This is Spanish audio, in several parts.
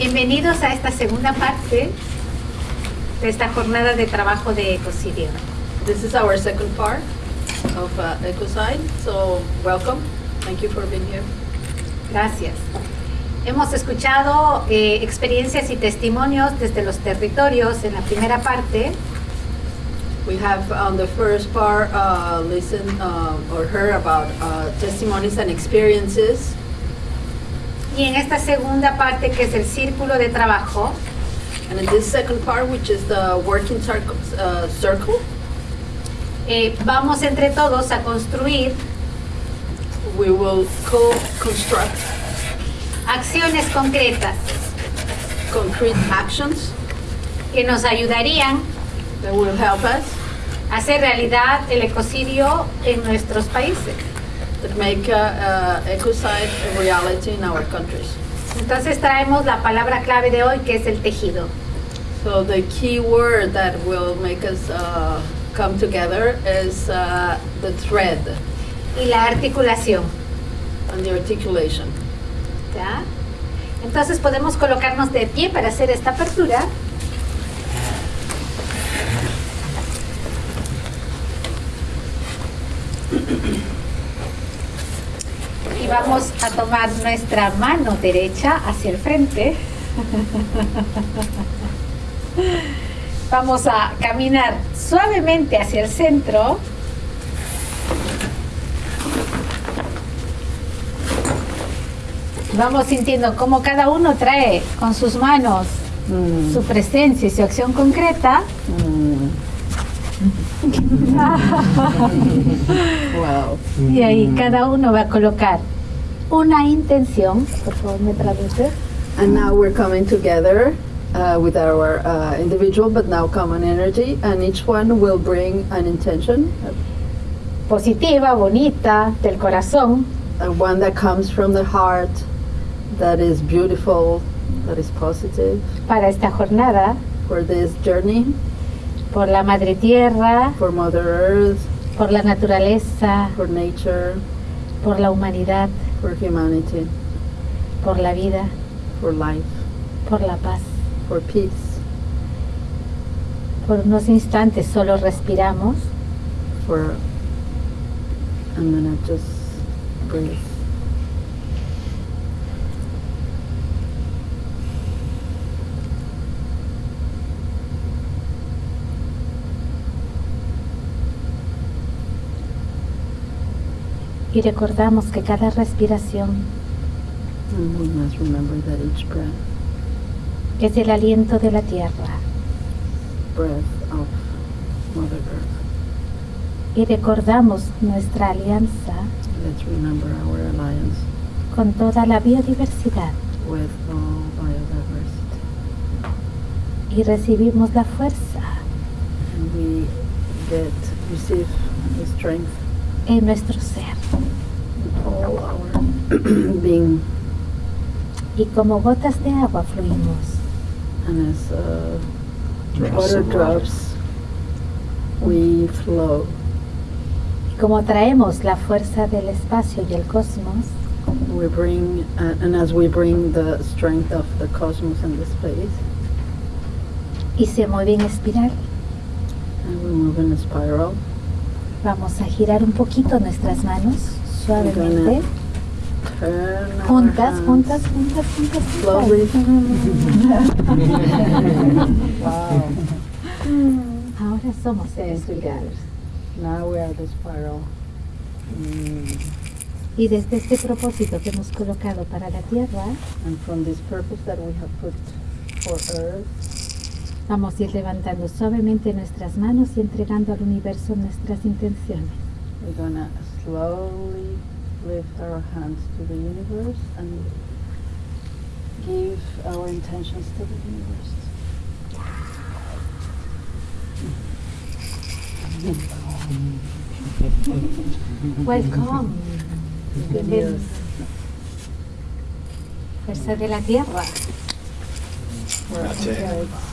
Bienvenidos a esta segunda parte de esta jornada de trabajo de Ecocidio. This is our second part of uh, Ecocide, so welcome. Thank you for being here. Gracias. Hemos escuchado eh, experiencias y testimonios desde los territorios en la primera parte We have on the first part uh, listened uh, or heard about uh, testimonies and experiences, y en esta segunda parte que es el círculo de trabajo and in this second part, which is the working circle, uh, circle eh, vamos entre todos a construir we will co-construct acciones concretas concrete actions que nos ayudarían that will help us a hacer realidad el ecocidio en nuestros países. That make uh, Ecocide a reality in our countries. Entonces traemos la palabra clave de hoy que es el tejido. So the key word that will make us uh, come together is uh, the thread y la articulación. and the articulation. ¿ya? Entonces podemos colocarnos de pie para hacer esta apertura. Y vamos a tomar nuestra mano derecha hacia el frente. Vamos a caminar suavemente hacia el centro. Vamos sintiendo cómo cada uno trae con sus manos su presencia y su acción concreta. Wow. Y ahí cada uno va a colocar una intención. Por favor, me traduce. And now we're coming together uh, with our uh, individual but now common energy, and each one will bring an intention, Positiva, bonita, del corazón, uh, one that comes from the heart, that is beautiful, that is positive para esta jornada, for this journey, por la madre tierra, for Mother Earth, por la naturaleza, for nature, por la humanidad, for humanity, por la vida, for life, por la paz. for peace, Por unos instantes solo respiramos for. I'm gonna just breathe. Y recordamos que cada respiración es el aliento de la tierra breath of Mother Earth. y recordamos nuestra alianza Let's remember our alliance con toda la biodiversidad with all biodiversity. y recibimos la fuerza And we get, receive the strength, en nuestro ser being, y como gotas de agua fluimos and as uh, water. drops, we flow. y como traemos la fuerza del espacio y el cosmos We bring, uh, and as we bring the strength of the cosmos and the space, y se mueve en espiral and we move in a spiral. Vamos a girar un poquito nuestras manos suavemente juntas juntas juntas juntas juntas. Wow. ahora somos seres espirales Now we are the spiral. Mm. y desde este propósito que hemos colocado para la tierra And from this purpose that we have put for Earth, Vamos a ir levantando suavemente nuestras manos y entregando al universo nuestras intenciones. we're gonna slowly lift our hands to the universe and give our intentions to the universe. Welcome. Bienvenidos. Fuerza de la tierra. Grazie.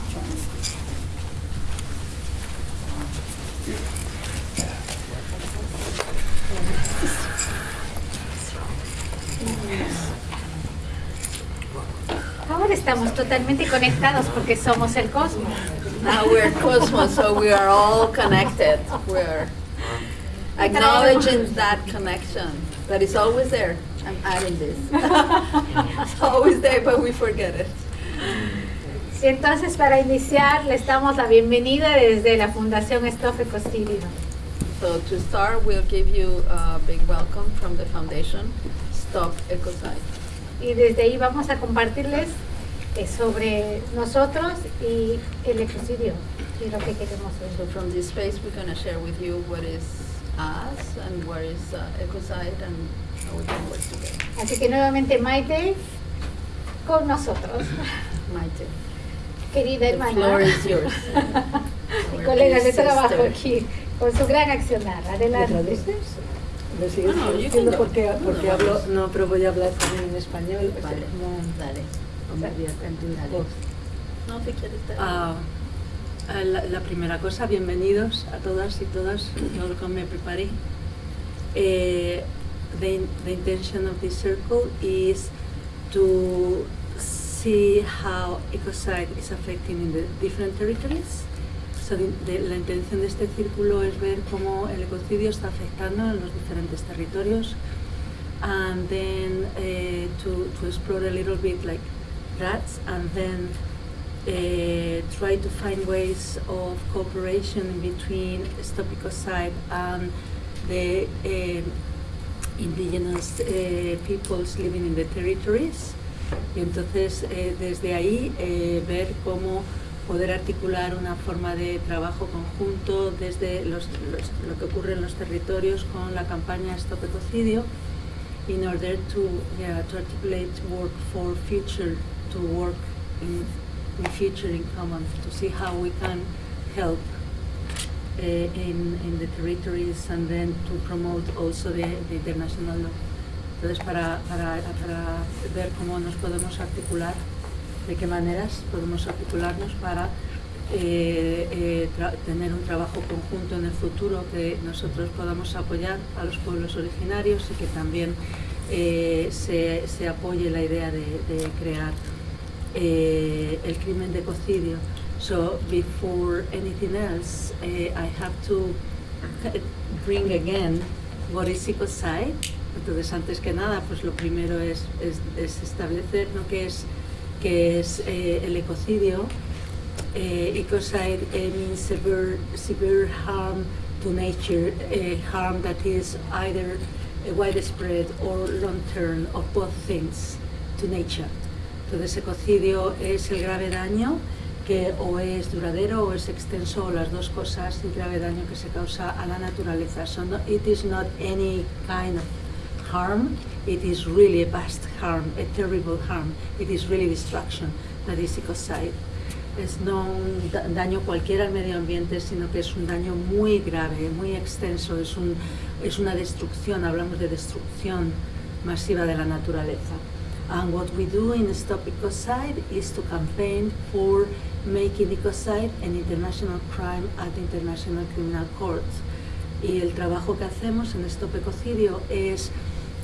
Ahora estamos totalmente conectados porque somos el cosmos. Now we're cosmos, so we are all connected. We're acknowledging that connection that is always there. I'm adding this. it's always there, but we forget it. Y entonces para iniciar les damos la bienvenida desde la Fundación Stop Ecocidio. So to start, we'll give you a big welcome from the foundation, Stop Ecocide. Y desde ahí vamos a compartirles eh, sobre nosotros y el ecocidio y lo que queremos So from this space, we're going to share with you what is us and what is uh, Ecocide and how we can work together. Así que nuevamente Maite con nosotros, Maite. querida The hermana. floor is yours. colegas de trabajo aquí, con su gran accionar. ¿Me Adelante. ¿Me sigues No, no, go. porque, No, porque no, hablo, vamos. no, pero voy a hablar también en español. o sea, Vale, no- dale. No, si quieres. Ah, ah, la, la primera cosa, bienvenidos a todas y todas, todo lo que me preparé. Eh, the, the intention of this circle is to see how ecocide is affecting in the different territories. La intención de este círculo es ver cómo el ecocidio está afectando en los diferentes territorios and then uh, to, to explore a little bit like that and then uh, try to find ways of cooperation between Stop Ecocide and the uh, indigenous peoples living in the territories. Y entonces eh, desde ahí eh, ver cómo poder articular una forma de trabajo conjunto desde los- lo que ocurre en los territorios con la campaña Stop Ecocidio in order to, to articulate work for future, to work in, in future in common, to see how we can help uh, in, in the territories and then to promote also the, the international law. Entonces, para, para, para ver cómo nos podemos articular, de qué maneras podemos articularnos para eh, eh, tener un trabajo conjunto en el futuro que nosotros podamos apoyar a los pueblos originarios y que también eh, se, se apoye la idea de, crear el crimen de ecocidio. So before anything else, I have to bring again what is ecocide. Entonces, antes que nada, pues lo primero es, es, es establecer ¿no? qué es, qué es eh, el ecocidio. Ecocide eh, means severe, severe harm to nature, eh, harm that is either widespread or long-term, or both things, to nature. Entonces, ecocidio es el grave daño que o es duradero o es extenso o las dos cosas, el grave daño que se causa a la naturaleza. So no, it is not any kind of harm, it is really a vast harm, a terrible harm. It is really destruction, that is ecocide. Es no un da- daño cualquiera al medio ambiente, sino que es un daño muy grave, muy extenso, es, un, es una destrucción, hablamos de destrucción masiva de la naturaleza. And what we do in Stop Ecocide is to campaign for making ecocide an international crime at the International Criminal Court. Y el trabajo que hacemos en Stop Ecocidio es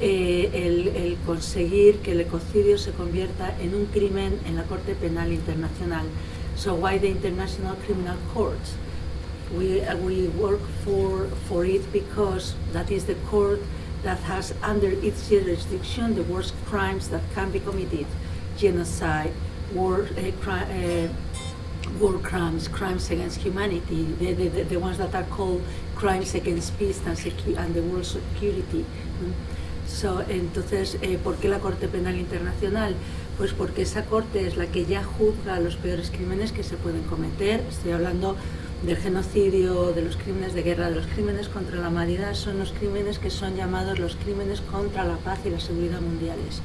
eh, el, el conseguir que el ecocidio se convierta en un crimen en la Corte Penal Internacional. So why the International Criminal Court? We, uh, we work for, for it because that is the court that has under its jurisdiction the worst crimes that can be committed, genocide, war, uh, cri- uh, war crimes, crimes against humanity, the, the, the, ones that are called crimes against peace and, and the world security. mm. So, entonces, eh, ¿por qué la Corte Penal Internacional? Pues porque esa corte es la que ya juzga los peores crímenes que se pueden cometer. Estoy hablando del genocidio, de los crímenes de guerra, de los crímenes contra la humanidad. Son los crímenes que son llamados los crímenes contra la paz y la seguridad mundiales.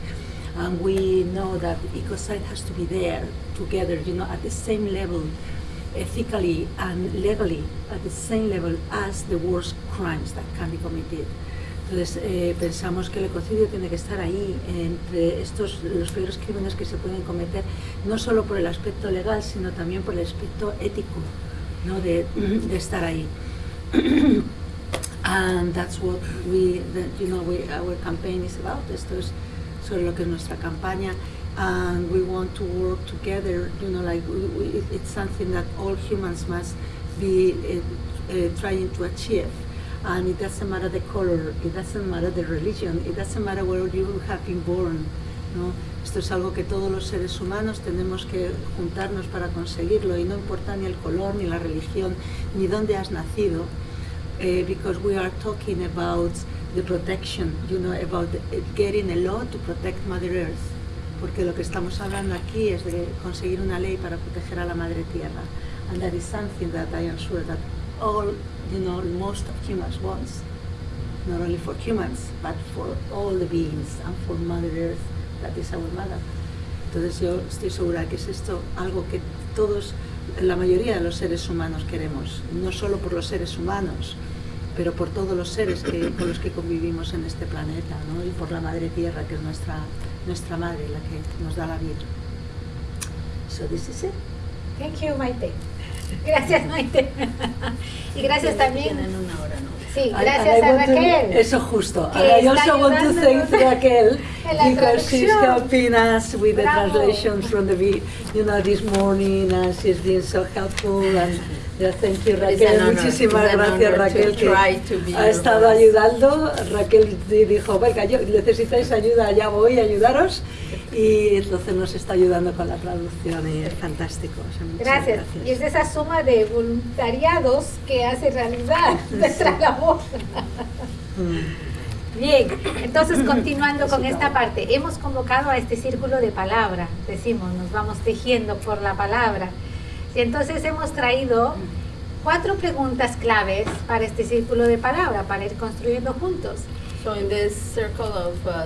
And we know that ecocide has to be there together, you know, at the same level, ethically and legally, at the same level as the worst crimes that can be committed. Entonces eh, pensamos que el ecocidio tiene que estar ahí entre estos los peores crímenes que se pueden cometer, no solo por el aspecto legal, sino también por el aspecto ético, ¿no? de, estar ahí. And that's what we, that, you know, we, our campaign is about. Esto es sobre lo que es nuestra campaña. and we want to work together. You know, like we, we, it- it's something that all humans must be uh, trying to achieve. And it doesn't matter the color, it doesn't matter the religion, it doesn't matter where you have been born. ¿no? Esto es algo que todos los seres humanos tenemos que juntarnos para conseguirlo y no importa ni el color, ni la religión, ni dónde has nacido, eh, because we are talking about the protection, you know, about getting a law to protect Mother Earth, porque lo que estamos hablando aquí es de conseguir una ley para proteger a la Madre Tierra, and that is something that I am sure that all, you know, most of humans wants, not only for humans, but for all the beings and for Mother Earth, that is our mother. Entonces yo estoy segura que es esto algo que todos, la mayoría de los seres humanos queremos, no solo por los seres humanos, pero por todos los seres que, con los que convivimos en este planeta, ¿no? y por la Madre Tierra, que es nuestra, nuestra madre, la que nos da la vida. So this is it. Thank you, Maite. Gracias, Maite. y gracias también. Una hora, ¿no? Sí, I- gracias I a want to- Raquel. eso justo. I also want to thank Raquel because she's helping us with the Bravo. translations from the you know this morning and she's been so helpful and yeah, thank you Raquel. Muchísimas gracias Raquel que ha estado ayudando. Raquel di- dijo, venga, yo necesitáis ayuda, ya voy a ayudaros y entonces nos está ayudando con la traducción y es fantástico. o sea, muchas Gracias. Y es esa suma de voluntariados que hace realidad nuestra labor. Mm. Bien, entonces continuando con esta parte, hemos convocado a este círculo de palabra, decimos, nos vamos tejiendo por la palabra. Y entonces hemos traído cuatro preguntas claves para este círculo de palabra, para ir construyendo juntos. So in this circle of uh,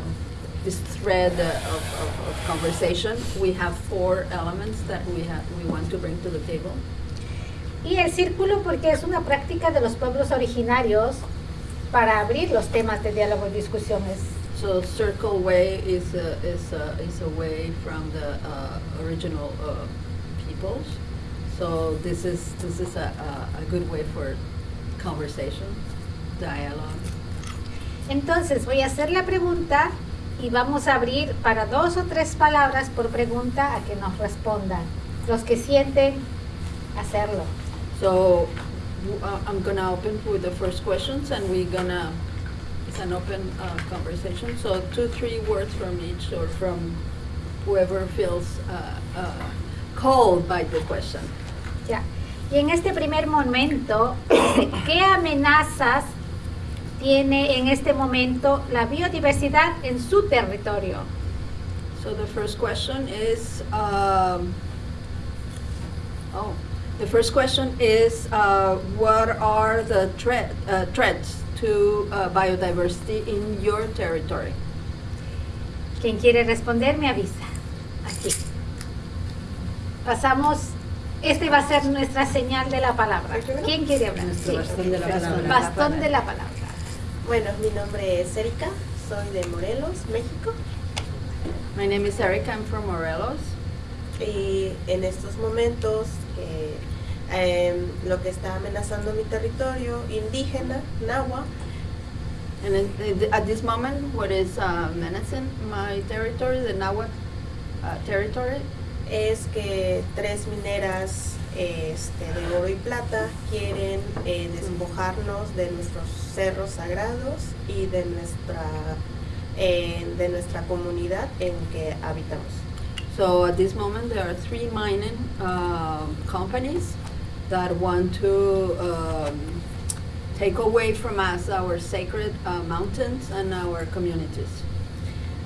this thread of, of, of conversation, we have four elements that we have we want to bring to the table. Y el círculo porque es una práctica de los pueblos originarios para abrir los temas de diálogo y discusiones. So circle way is a, is a, is a way from the uh, original uh, peoples. So this is this is a, a, a good way for conversation, dialogue. Entonces voy a hacer la pregunta y vamos a abrir para dos o tres palabras por pregunta a que nos respondan. Los que sienten hacerlo. So uh, I'm gonna open with the first questions, and we're gonna it's an open uh, conversation. So two, three words from each, or from whoever feels uh, uh, called by the question. Ya. Y en este primer momento, ¿qué amenazas tiene en este momento la biodiversidad en su territorio? So the first question is, um, oh, the first question is, uh, what are the threat, uh, threats to uh, biodiversity in your territory? Quien quiere responder me avisa. Aquí. Pasamos, este va a ser nuestra señal de la palabra. ¿Quién quiere hablar? Nuestro Sí. bastón de la palabra. Bastón de la palabra. Bueno, mi nombre es Erika, soy de Morelos, México, My name is Erica, I'm from Morelos. y en estos momentos em, lo que está amenazando mi territorio indígena, Nahua, And in- in- at this moment, what is uh, menacing my territory, the Nahuatl uh, territory, es que tres mineras este, de oro y plata quieren eh, despojarnos de nuestros cerros sagrados y de nuestra, eh, de nuestra comunidad en que habitamos. So at this moment, there are three mining um, companies that want to um, take away from us our sacred uh, mountains and our communities.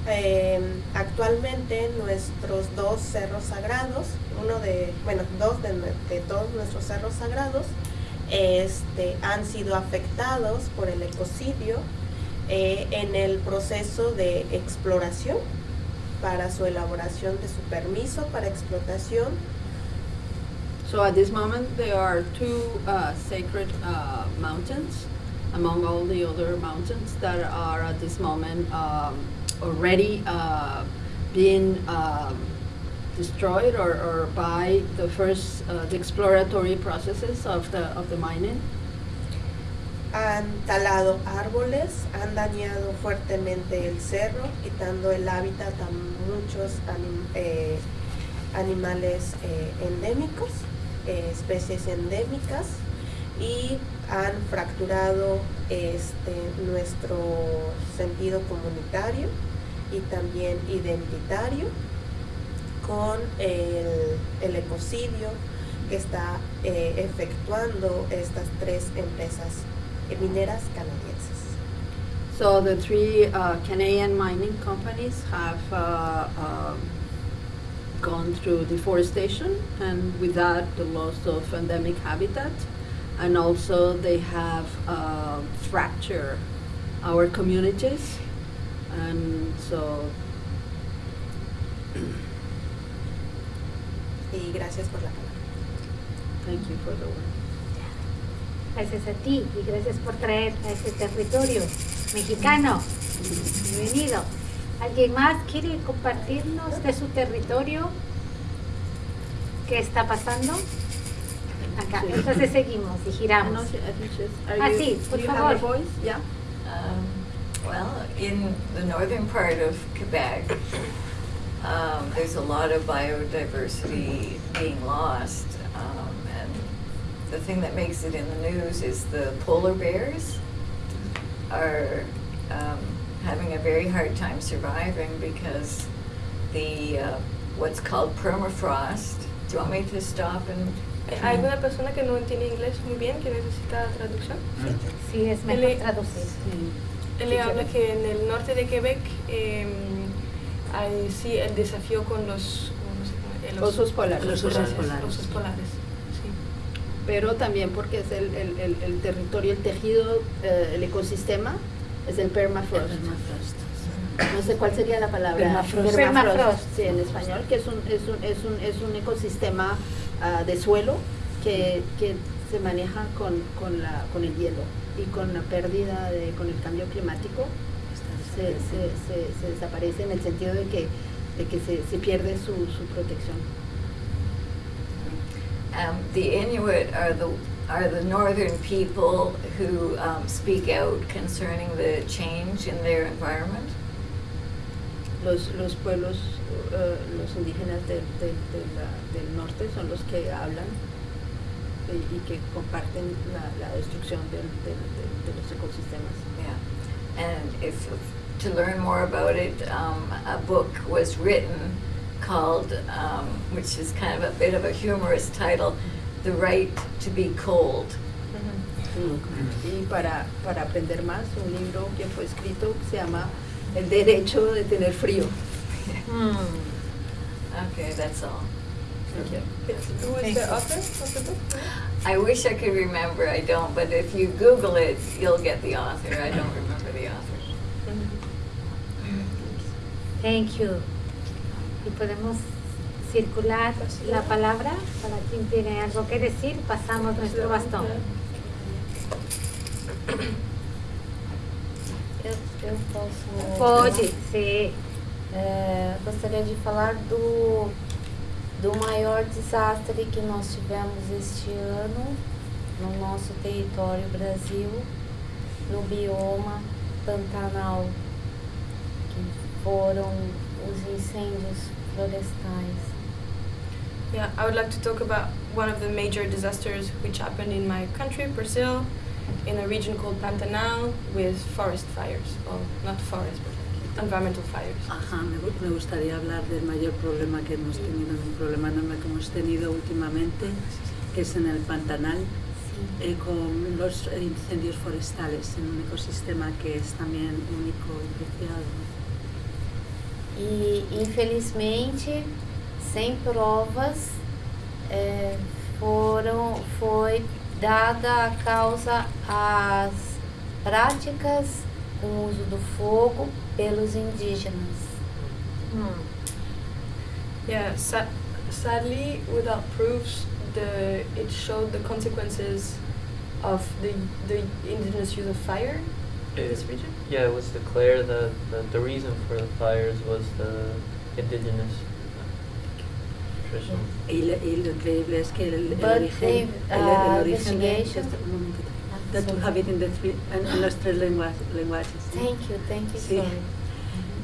Eh, actualmente nuestros dos cerros sagrados, uno de, bueno, dos de, de todos nuestros cerros sagrados, este, han sido afectados por el ecocidio eh, en el proceso de exploración para su elaboración de su permiso para explotación. So at this moment, there are two uh, sacred uh, mountains among all the other mountains that are at this moment um, already uh, being um, destroyed or, or by the first uh, the exploratory processes of the of the mining. han talado árboles, han dañado fuertemente el cerro, quitando el hábitat a muchos anim- eh, animales eh, endémicos, eh, especies endémicas, y han fracturado este, nuestro sentido comunitario y también identitario con el, el ecocidio que está eh, efectuando estas tres empresas mineras canadienses. So the three uh, Canadian mining companies have uh, um, gone through deforestation and with that the loss of endemic habitat and also they have uh, fractured our communities and so Y gracias por la palabra. thank you for the word. Gracias a ti y gracias por traer a este territorio mexicano. Bienvenido. ¿Alguien más quiere compartirnos de su territorio? ¿Qué está pasando? Acá. Entonces seguimos y giramos. are Ah, sí, por favor. Yeah. Um, well, in the northern part of Quebec, um, there's a lot of biodiversity being lost. Um, and the thing that makes it in the news is the polar bears are um, having a very hard time surviving because the uh, what's called permafrost. Do you want me to stop and? ¿Hay alguna persona que no entiende inglés muy bien que necesita traducción? Sí, es mejor traducir. Él le habla que en el norte de Quebec eh, hay sí el desafío con los ¿cómo se llama? El Osos polares. Los osos polares. Osos polares, sí. pero también porque es el, el, el, el territorio, el tejido, eh, el ecosistema, es el permafrost. Permafrost. No sé cuál sería la palabra. Permafrost. Permafrost. Sí, en español, que es un, es un, es un, es un ecosistema ah, de suelo que, que se maneja con, con, la, con el hielo y con la pérdida, de, con el cambio climático, se, se, se, se desaparece en el sentido de que, de que se, se pierde su, su protección. Um, the Inuit are the are the northern people who um, speak out concerning the change in their environment. Los, los pueblos, eh, los indígenas del, del, del, del norte son los que hablan y, que comparten la, la destrucción del, del, del- de los ecosistemas. Yeah, and if to learn more about it, um, a book was written called, um, which is kind of a bit of a humorous title, "The Right to Be Cold." Y para, para aprender más, un libro que fue escrito que se llama El derecho de tener frío. Mm. Okay, that's all. Thank you. Who is the author of the book? I wish I could remember. I don't, but if you Google it, you'll get the author. I don't remember the author. Thank you. Y podemos circular la palabra para quien tiene algo que decir. Pasamos nuestro bastón. Eu, eu posso. Pode, sim. É, gostaria de falar do, do maior desastre que nós tivemos este ano no nosso território Brasil, no bioma Pantanal, que foram os incêndios florestais. Yeah, I would like to talk about one of the major disasters which happened in my country, Brazil, in a region called Pantanal with forest fires. Well, not forest, but environmental fires. Ajá, me, me gustaría hablar del mayor problema que hemos tenido, un problema enorme que hemos tenido últimamente, que es en el Pantanal, eh, con los incendios forestales en un ecosistema que es también único y preciado. E infelizmente, sem provas, é, foram, foi dada a causa às práticas com o uso do fogo pelos indígenas. Mm. Yeah, sa- sadly, without proofs, the it showed the consequences of the the indigenous use of fire in this region. Yeah, it was declared that, that the reason for the fires was the indigenous nutrition. Y, le- y lo increíble es que el, el But origen, they, el, el uh, origen That to have it in the three, en, en los tres lengua- lenguajes. ¿sí? Thank you, thank you, Sí.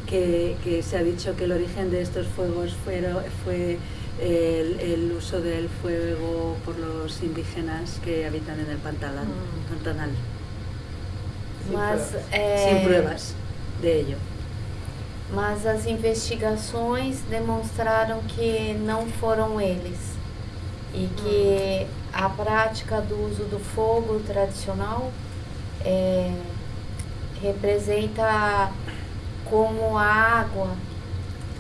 que, que se ha dicho que el origen de estos fuegos fuera- fue el, el uso del fuego por los indígenas que habitan en el pantanal. Mm. pantanal Mas, é, Sin pruebas de ello. mas as investigações demonstraram que não foram eles e que a prática do uso do fogo tradicional é, representa como a água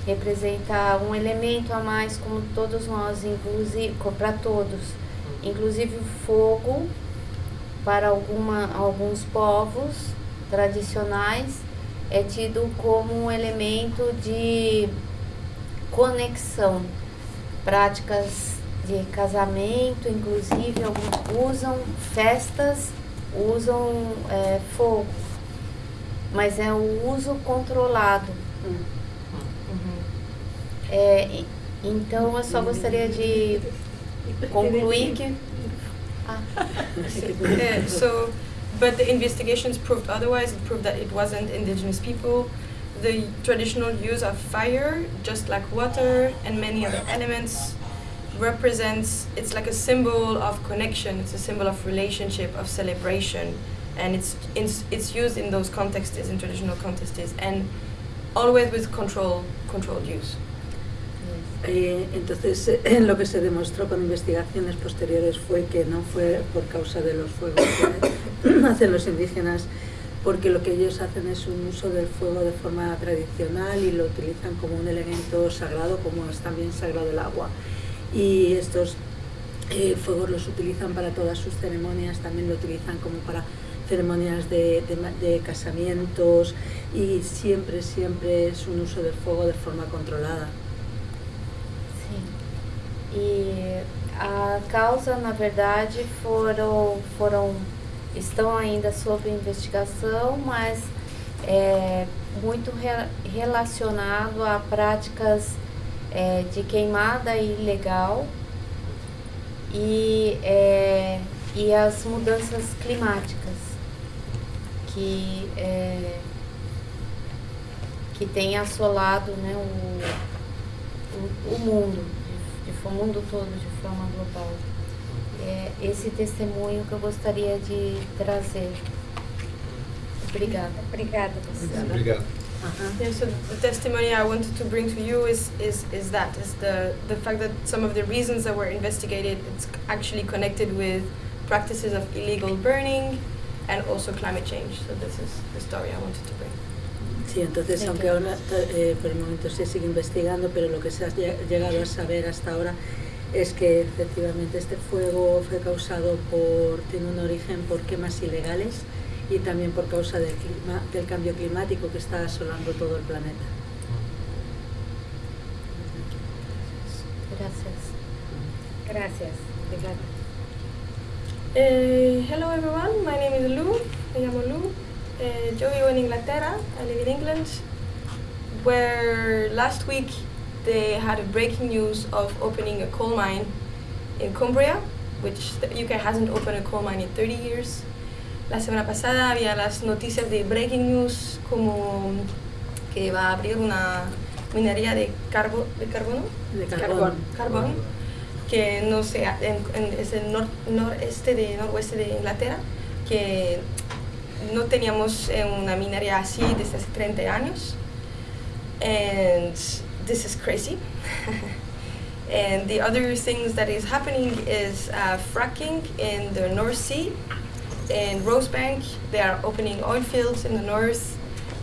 representa um elemento a mais como todos nós inclusive para todos inclusive o fogo para alguma, alguns povos tradicionais é tido como um elemento de conexão. Práticas de casamento, inclusive, alguns usam festas, usam é, fogo, mas é o uso controlado. É, e- então, eu só gostaria de concluir que. Ah. Uh, so, but the investigations proved otherwise. It proved that it wasn't indigenous people. The traditional use of fire, just like water and many other elements, represents. It's like a symbol of connection. It's a symbol of relationship, of celebration, and it's it's, it's used in those contexts, in traditional contexts, and always with control, controlled use. Eh, entonces, eh, lo que se demostró con investigaciones posteriores fue que no fue por causa de los fuegos que hacen los indígenas, porque lo que ellos hacen es un uso del fuego de forma tradicional y lo utilizan como un elemento sagrado, como es también sagrado el agua. Y estos eh, fuegos los utilizan para todas sus ceremonias, también lo utilizan como para ceremonias de, de de casamientos y siempre, siempre es un uso del fuego de forma controlada. Sim. E a causa, na verdade, foram, foram estão ainda sob investigação, mas é muito re- relacionado a práticas é, de queimada ilegal e, é, e as mudanças climáticas que é, que tem assolado né, o, o, o mundo, de, de, o mundo todo de forma global. É esse testemunho que eu gostaria de trazer. Obrigada. Obrigada, professora. Obrigado. Yeah, so the testimony I wanted to bring to you is, is, is that, is the, the fact that some of the reasons that were investigated, it's actually connected with practices of illegal burning and also climate change. So this is the story I wanted to bring. Sí, entonces, Thank aunque you. ahora eh, por el momento se sigue investigando, pero lo que se ha llegado a saber hasta ahora es que efectivamente este fuego fue causado por, tiene un origen por quemas ilegales y también por causa del, clima, del cambio climático que está asolando todo el planeta. Gracias. Gracias. Uh, hello everyone, my name is Lou. Me llamo Lou. Uh, yo vivo en Inglaterra. I live in England, where last week they had a breaking news of opening a coal mine in Cumbria, which the UK hasn't opened a coal mine in 30 years. La semana pasada había las noticias de breaking news como que va a abrir una minería de, carbo, de carbono, De carbón. carbón, que no sé, en, en- es el nor- noreste de noroeste de Inglaterra, que no teníamos una minería así desde hace 30 años. And this is crazy. and the other things that is happening is uh, fracking in the North Sea. In Rosebank, they are opening oil fields in the north,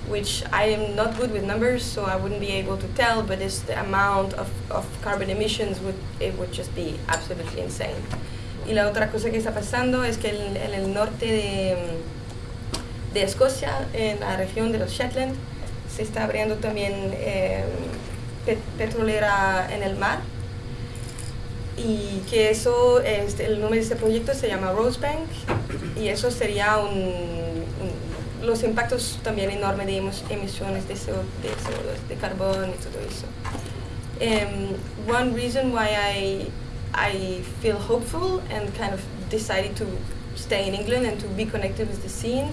which I am not good with numbers, so I wouldn't be able to tell, but it's the amount of, of carbon emissions would it would just be absolutely insane. Y la otra cosa que está pasando es que en, en el norte de, de Escocia, en la región de los Shetland, se está abriendo también eh, pe- petrolera en el mar. Y que eso, este, el nombre de este proyecto se llama Rosebank, y eso sería un, un- los impactos también enormes de emisiones de CO, de CO2, de carbón y todo eso. Um, one reason why I, I feel hopeful and kind of decided to stay in England and to be connected with the scene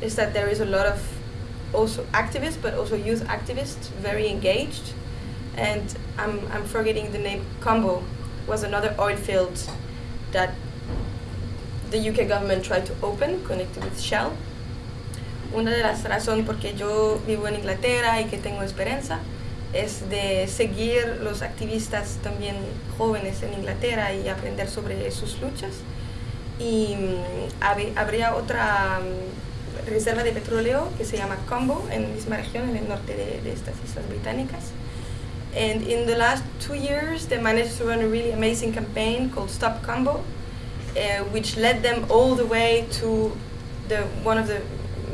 is that there is a lot of also activists, but also youth activists, very engaged. And I'm, I'm forgetting the name, Combo was another oil field that the UK government tried to open, connected with Shell. Una de las razones por que yo vivo en Inglaterra y que tengo esperanza es de seguir los activistas también jóvenes en Inglaterra y aprender sobre sus luchas. Y mm, hab- habría otra mm, reserva de petróleo que se llama Combo en la misma región, en el norte de, de estas islas británicas. And in the last two years, they managed to run a really amazing campaign called Stop Combo, uh, which led them all the way to the one of the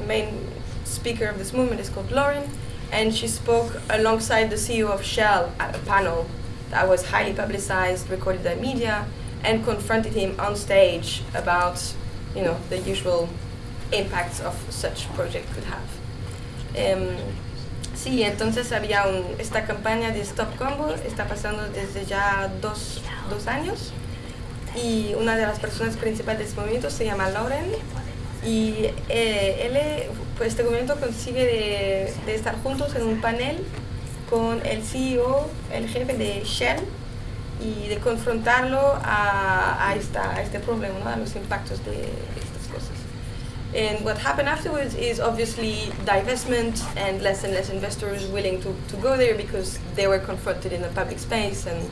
main speaker of this movement is called Lauren, and she spoke alongside the CEO of Shell at a panel that was highly publicized, recorded by media, and confronted him on stage about, you know, the usual impacts of such project could have. Em, sí, entonces había un, esta campaña de Stop Combo, está pasando desde ya dos, dos años y una de las personas principales de este movimiento se llama Lauren y eh, él, pues este movimiento consigue de, estar juntos en un panel con el CEO, el jefe de Shell y de confrontarlo a, esta, este problema, ¿no? a los impactos de. And what happened afterwards is obviously divestment and less and less investors willing to, to go there because they were confronted in a public space and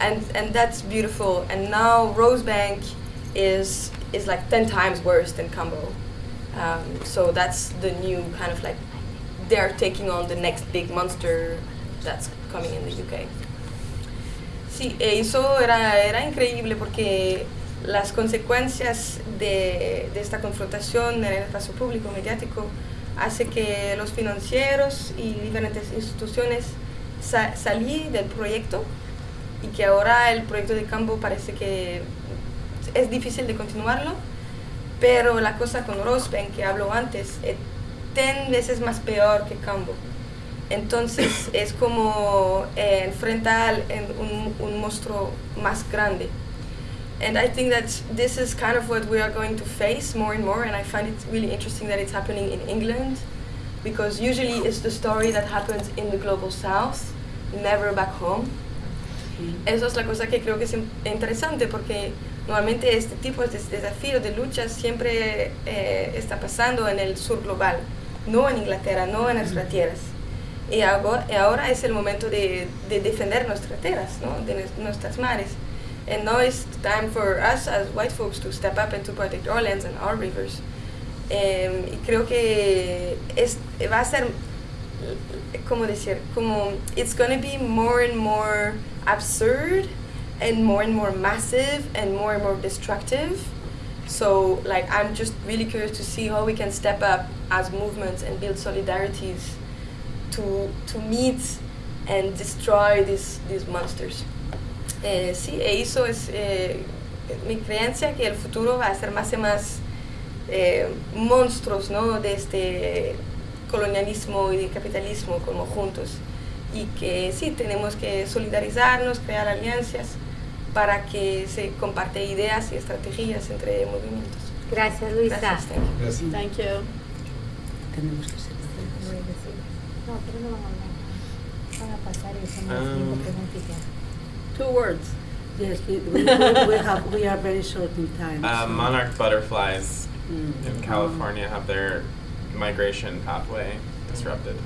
and and that's beautiful. And now Rosebank is is like ten times worse than Cambo. Um, so that's the new kind of like they're taking on the next big monster that's coming in the UK. Sí, e eso era, era increíble porque las consecuencias de, esta confrontación en el espacio público mediático hace que los financieros y diferentes instituciones sa salí del proyecto y que ahora el proyecto de campo parece que es difícil de continuarlo, pero la cosa con Rosebank que hablo antes es ten veces más peor que Cambo. Entonces es como eh, enfrentar en un, un monstruo más grande. And I think that this is kind of what we are going to face more and more, and I find it really interesting that it's happening in England, because usually it's the story that happens in the global south, never back home. Eso es la cosa que creo que es interesante porque normalmente este tipo de desafíos de luchas siempre eh, está pasando en el sur global, no en Inglaterra, no en nuestras tierras. Y ahora, ahora es el momento de, de defender nuestras tierras, ¿no? de nuestras mares. And now it's time for us as white folks to step up and to protect our lands and our rivers. Em, y creo que es, va a ser como decir, como it's gonna be more and more absurd and more and more massive and more and more destructive. So like I'm just really curious to see how we can step up as movements and build solidarities to to meet and destroy these these monsters. Eh, sí, e eso es eh, mi creencia que el futuro va a ser más y más eh, monstruos ¿no? de este colonialismo y de capitalismo como juntos y que sí tenemos que solidarizarnos, crear alianzas para que se comparte ideas y estrategias entre movimientos. Gracias, Luisa. Gracias, thank you. Gracias. Thank you. Tenemos que ser No, pero no vamos a Van a pasar y hacemos Ah. cinco preguntitas. Two words. Yes, we, we, we have, we are very short in time. Uh, so- monarch butterflies Mm. in California have their migration pathway disrupted.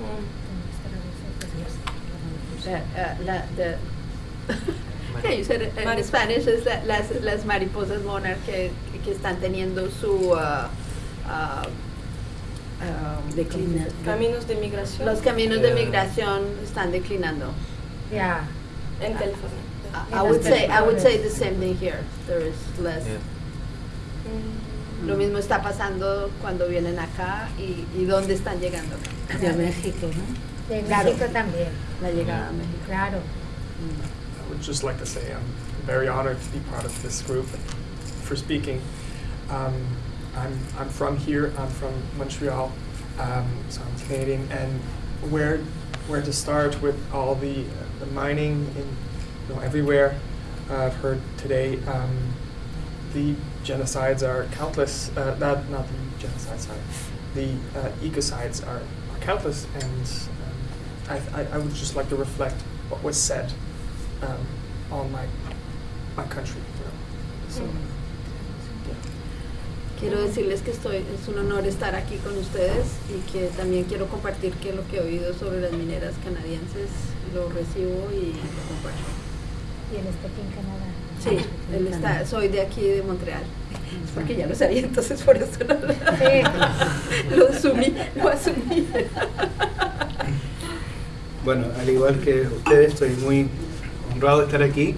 Mm. Uh, uh, la, the yeah, you said it in Mari- Spanish es la- las, las mariposas monarch que, que están teniendo su uh, uh, um, Declina. Caminos de migración los caminos de migración están declinando. Ya. En California. I, I would say I would say the same thing here. There is less. Yeah. Mm. Lo mismo está pasando cuando vienen acá y, y dónde están llegando. De México, ¿no? De Claro. México también. La llegada a México. Claro. I would just like to say I'm very honored to be part of this group for speaking. Um, I'm, I'm from here, I'm from Montreal, um, so I'm Canadian, and where, where to start with all the, the mining in, you know, everywhere uh, I've heard today. Um, the genocides are countless. Uh, not not the genocides, sorry. The uh, ecocides are, are countless, and um, I, I, I would just like to reflect what was said um, on my my country. You know. So, yeah. Quiero decirles que estoy, es un honor estar aquí con ustedes y que también quiero compartir que lo que he oído sobre las mineras canadienses lo recibo y lo comparto. Y él está aquí en Canadá. Sí, él está, soy de aquí de Montreal. Es porque ya lo sabía, entonces por eso no lo, Sí. lo asumí, lo asumí. Bueno, al igual que ustedes, estoy muy honrado de estar aquí.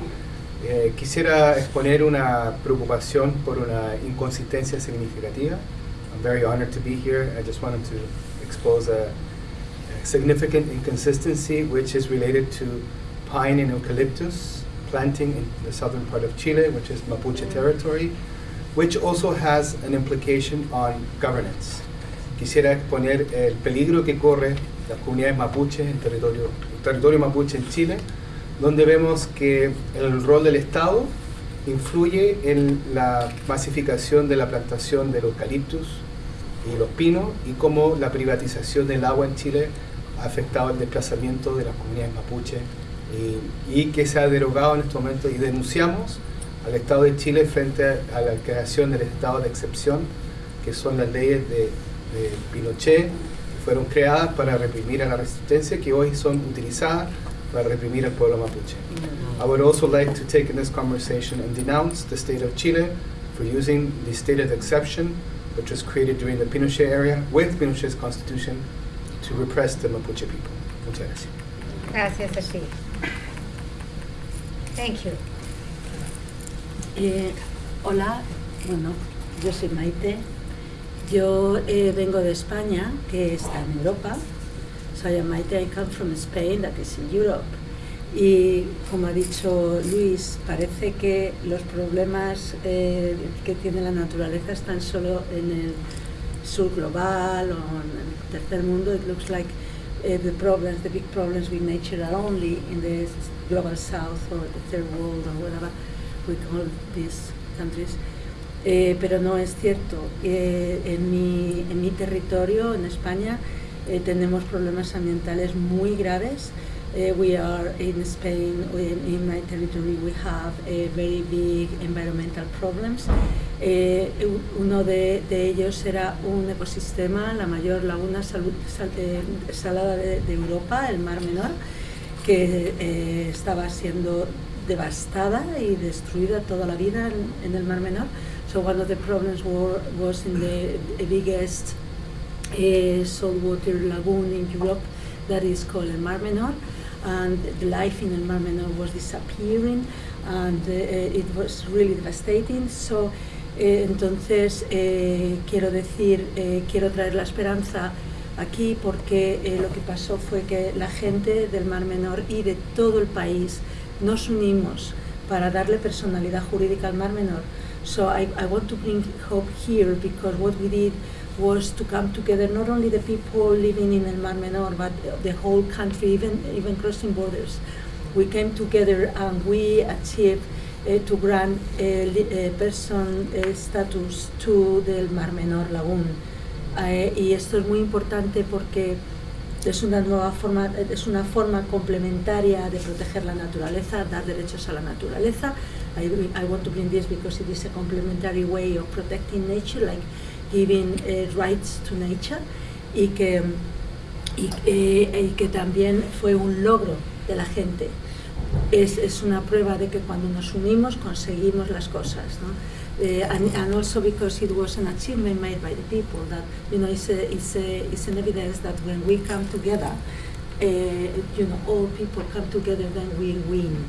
Eh, quisiera exponer una preocupación por una inconsistencia significativa. I'm very honored to be here. I just wanted to expose a, significant inconsistency which is related to pine and eucalyptus planting in the southern part of Chile, which is Mapuche territory, which also has an implication on governance. Quisiera exponer el peligro que corre las comunidades mapuche en territorio, el territorio mapuche en Chile, donde vemos que el rol del Estado influye en la masificación de la plantación del eucaliptus y los pinos y cómo la privatización del agua en Chile ha afectado el desplazamiento de las comunidades mapuche y, y que se ha derogado en este momento y denunciamos al Estado de Chile frente a, a la creación del estado de excepción, que son las leyes de, de Pinochet, que fueron creadas para reprimir a la resistencia, que hoy son utilizadas para reprimir al pueblo mapuche. I would also like to take in this conversation and denounce the state of Chile for using the state of exception, which was created during the Pinochet era with Pinochet's constitution to repress the Mapuche people. Muchas gracias. Gracias a ti. Thank you. Eh, hola, bueno, yo soy Maite. Yo eh, vengo de España, que está en Europa. So I am Maite, I come from Spain, that is in Europe. Y como ha dicho Luis, parece que los problemas eh, que tiene la naturaleza están solo en el sur global o en el tercer mundo. It looks like uh, the problems, the big problems with nature are only in the global south or the third world or whatever we call these countries. Eh, pero no es cierto. Eh, en, mi, en mi territorio, en España, eh, tenemos problemas ambientales muy graves. Eh, we are in Spain, in, in my territory, we have very big environmental problems. Eh, uno de, ellos era un ecosistema, la mayor laguna eh, salada de, Europa, el Mar Menor, que eh, estaba siendo devastada y destruida toda la vida en, en el Mar Menor. So one of the problems were, was in the biggest uh, saltwater lagoon in Europe that is called Mar Menor, and the life in El Mar Menor was disappearing, and uh, it was really devastating. So, eh, entonces eh, quiero decir, eh, quiero traer la esperanza aquí porque eh, lo que pasó fue que la gente del Mar Menor y de todo el país nos unimos para darle personalidad jurídica al Mar Menor. So I, I want to bring hope here because what we did was to come together, not only the people living in El Mar Menor, but the whole country, even, even crossing borders. We came together and we achieved uh, to grant a person uh, status to the Mar Menor Lagoon. Y esto es muy importante porque es una nueva forma, es una forma complementaria de proteger la naturaleza, dar derechos a la naturaleza. I, I want to bring this because it is a complementary way of protecting nature, like giving uh, rights to nature, y que, y, eh, y que también fue un logro de la gente. Es, es una prueba de que cuando nos unimos conseguimos las cosas. ¿no? Eh, and, and also because it was an achievement made by the people that you know it's, a, it's, a, it's an evidence that when we come together uh, you know all people come together then we win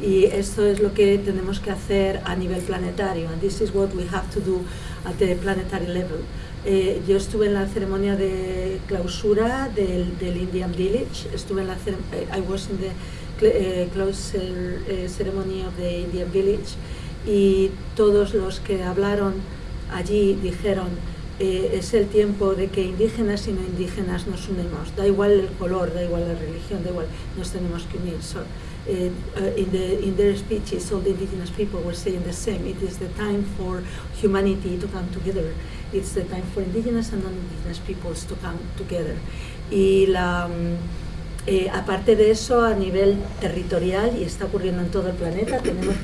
y esto es lo que tenemos que hacer a nivel planetario and this is what we have to do at the planetary level Eh, yo estuve en la ceremonia de clausura del, Indian Village estuve en la eh, I was in the cl- closure eh, ceremony of the Indian Village y todos los que hablaron allí dijeron es el tiempo de que indígenas y no indígenas nos unimos. Da igual el color, da igual la religión, da igual, nos tenemos que unir. Eh, uh, in, the, in their speeches, all the indigenous people were saying the same. It is the time for humanity to come together. It's the time for indigenous and non-indigenous peoples to come together. Y la, mm, eh, aparte de eso, a nivel territorial, y está ocurriendo en todo el planeta, tenemos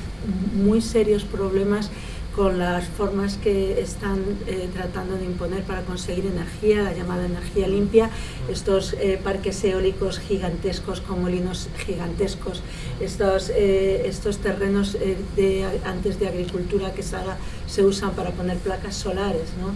muy serios problemas con las formas que están eh, tratando de imponer para conseguir energía, la llamada energía limpia, estos eh, parques eólicos gigantescos con molinos gigantescos, estos, eh, estos terrenos eh, de, antes de agricultura que se, usan para poner placas solares, ¿no?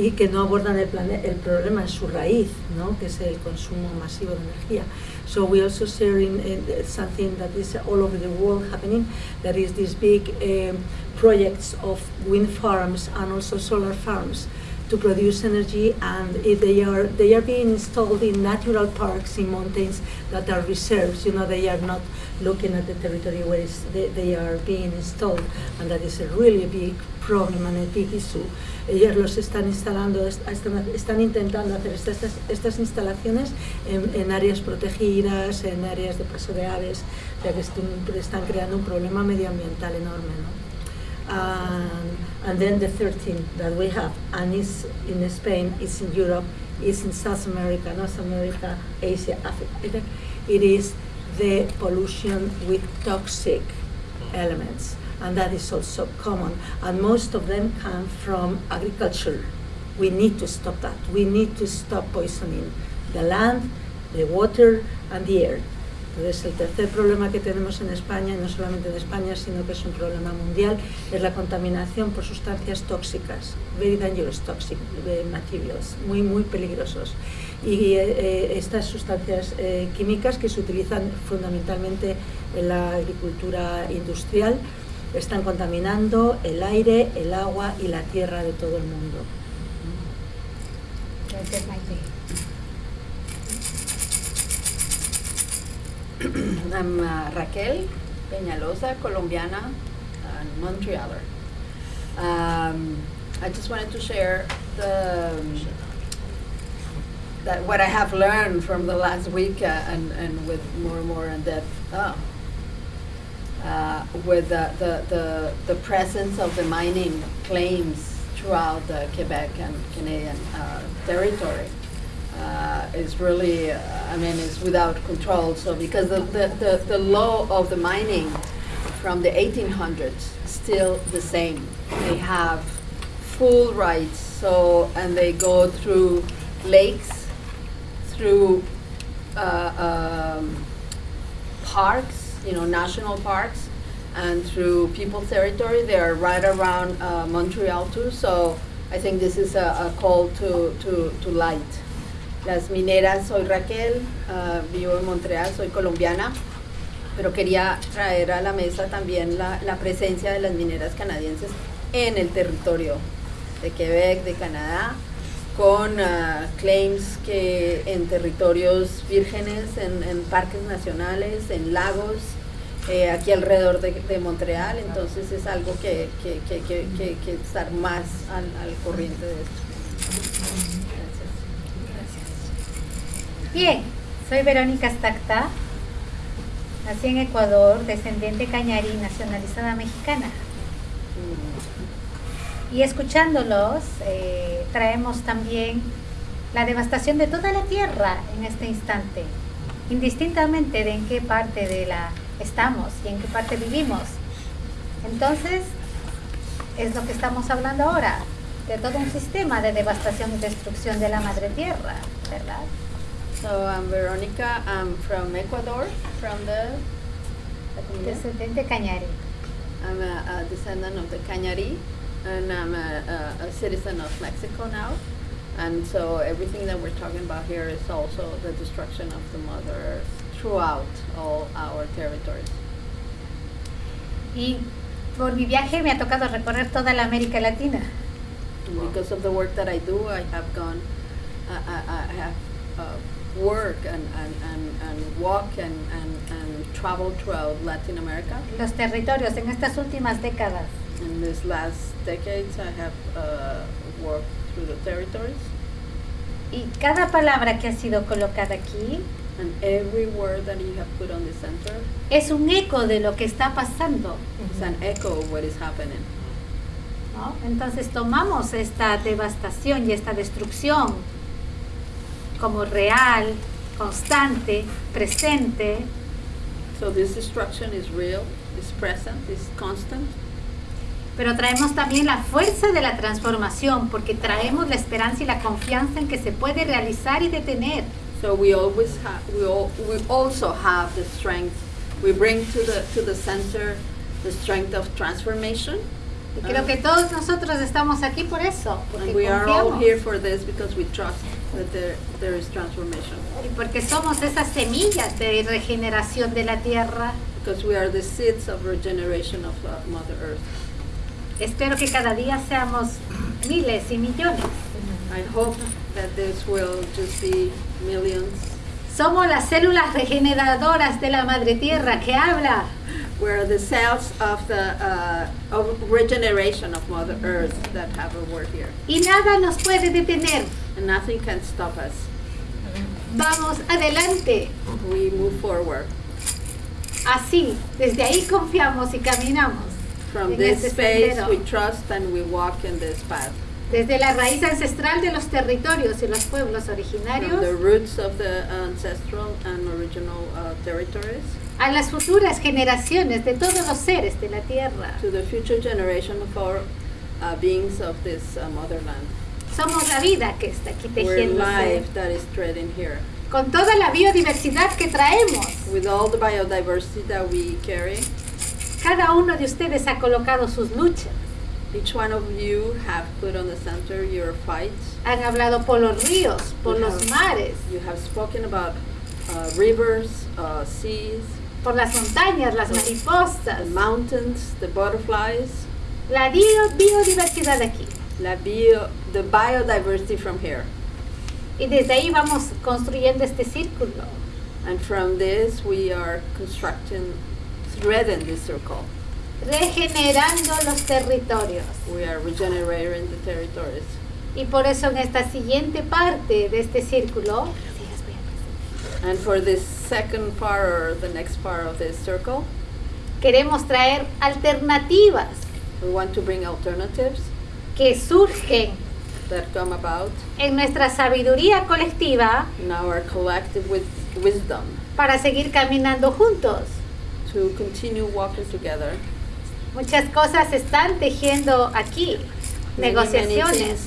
y que no abordan el, el problema en su raíz, ¿no? que es el consumo masivo de energía. So we also sharing something that is all over the world happening, that is these big um, projects of wind farms and also solar farms to produce energy and if they are they are being installed in natural parks in mountains that are reserves you know they are not looking at the territory where they, they are being installed and that is a really big problem and a big issue ellos los están instalando están, están intentando hacer estas, estas, instalaciones en, en áreas protegidas en áreas de paso de aves sea que están creando un problema medioambiental enorme ¿no? And, and then the third thing that we have, and is in Spain, is in Europe, is in South America, North America, Asia, Africa. It is the pollution with toxic elements, and that is also common. And most of them come from agriculture. We need to stop that. We need to stop poisoning the land, the water, and the air. Entonces, el tercer problema que tenemos en España, no solamente en España, sino que es un problema mundial, es la contaminación por sustancias tóxicas, very dangerous toxic materials, muy, muy peligrosos. Y eh, eh, estas sustancias eh, químicas que se utilizan fundamentalmente en la agricultura industrial están contaminando el aire, el agua y la tierra de todo el mundo. Gracias, Maite. I'm uh, Raquel Peñalosa, colombiana and Montrealer. Um, I just wanted to share the that what I have learned from the last week uh, and, and with more and more in depth oh, uh, with the, the, the, the presence of the mining claims throughout the Quebec and Canadian uh, territory uh, is really, uh, I mean, is without control. So because the, the, the, the law of the mining from the 1800s still the same. They have full rights. So and they go through lakes, through uh, um, parks, you know, national parks, and through people's territory. They are right around uh, Montreal too. So I think this is a, a call to, to, to light. Las mineras, soy Raquel, ah, vivo en Montreal, soy colombiana, pero quería traer a la mesa también la, la presencia de las mineras canadienses en el territorio de Quebec, de Canadá, con ah, claims que en territorios vírgenes, en, en parques nacionales, en lagos, eh, aquí alrededor de, de Montreal, entonces es algo que, que, que, que, estar más al, al corriente de esto. Bien, soy Verónica Stacta, nací en Ecuador, descendiente cañarí, nacionalizada mexicana. Y escuchándolos, eh, traemos también la devastación de toda la tierra en este instante, indistintamente de en qué parte de la estamos y en qué parte vivimos. Entonces, es lo que estamos hablando ahora, de todo un sistema de devastación y destrucción de la madre tierra, ¿verdad? So I'm Veronica, I'm from Ecuador, from the. Descendente cañarí. I'm a, a descendant of the Cañari, and I'm a, a, a citizen of Mexico now. And so everything that we're talking about here is also the destruction of the Mother Earth throughout all our territories. Y por mi viaje me ha tocado recorrer toda la América Latina. Because of the work that I do, I have gone, I, I, I have uh, work and, and, and, and walk and, and, and travel throughout Latin America. Los territorios en estas últimas décadas. In these last decades, I have uh, worked through the territories. Y cada palabra que ha sido colocada aquí And every word that you have put on the center es un eco de lo que está pasando. is an echo of what is happening. ¿no? Entonces tomamos esta devastación y esta destrucción como real, constante, presente, So this destruction is real, is present, is constant. pero traemos también la fuerza de la transformación porque traemos la esperanza y la confianza en que se puede realizar y detener. So we always have, we, all, we also have the strength. We bring to the to the center the strength of transformation. Y creo que todos nosotros estamos aquí por eso, porque And we are all confiamos here for this because we trust that there, there is transformation. y porque somos esas semillas de regeneración de la tierra. Because we are the seeds of regeneration of uh, Mother Earth. Espero que cada día seamos miles y millones. I hope that this will just be millions. Somos las células regeneradoras de la madre tierra que habla. We're the cells of the uh, of regeneration of Mother Earth that have a word here. Y nada nos puede detener. And nothing can stop us. Vamos adelante. We move forward. Así, desde ahí confiamos y caminamos. From En this este space, sendero. we trust and we walk in this path. Desde la raíz ancestral de los territorios y los pueblos From the originarios roots of the ancestral and original uh, territories a las futuras generaciones de todos los seres de la tierra. to the future generation of our uh, beings of this uh, motherland. Somos la vida que está aquí tejiéndose. Con toda la biodiversidad que traemos. With all the biodiversity that we carry, Cada uno de ustedes ha colocado sus luchas. each one of you have put on the center your fights. Han hablado por los ríos, por You los have- mares, You have spoken about uh, rivers, uh, seas, por las montañas, las the mariposas. mountains, the butterflies, La bio- biodiversidad aquí. La bio, the biodiversity from here. Y desde ahí vamos construyendo este círculo. And from this, we are constructing, threading this circle. regenerando los territorios. We are regenerating the territories. Y por eso en esta siguiente parte de este círculo, And for this second part or the next part of this circle, queremos traer alternativas we want to bring alternatives que surgen that come about en nuestra sabiduría colectiva in our collective with wisdom para seguir caminando juntos. to continue walking together. Muchas cosas están tejiendo aquí, Many, negociaciones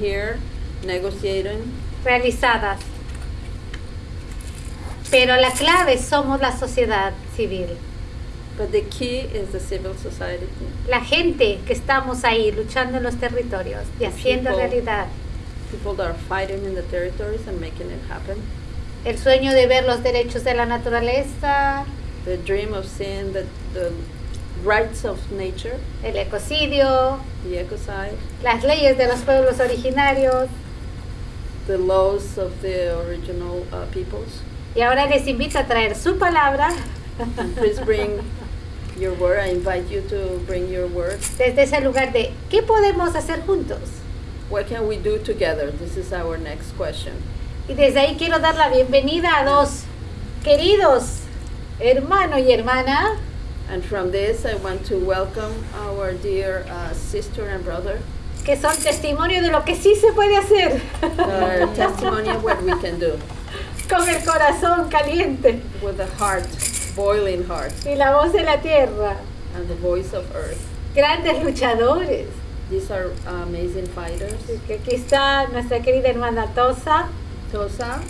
here, realizadas. Pero la clave somos la sociedad civil, but the key is the civil society. la gente que estamos ahí luchando en los territorios y haciendo People. realidad People that are fighting in the territories and making it happen. el sueño de ver los derechos de la naturaleza, The dream of seeing the, the rights of nature, el ecocidio, the ecocide, las leyes de los pueblos originarios. the laws of the original uh, peoples. Y ahora les invito a traer su palabra please bring your word. I invite you to bring your word. desde ese lugar de ¿qué podemos hacer juntos? What can we do together? This is our next question. Y desde ahí quiero dar la bienvenida a dos queridos hermano y hermana And from this, I want to welcome our dear uh, sister and brother, que son testimonio de lo que sí se puede hacer testimony of what we can do con el corazón caliente with a heart, boiling heart, y la voz de la tierra. and the voice of earth. Grandes luchadores. These are amazing fighters. Que aquí está nuestra querida hermana Tosa. Tosa,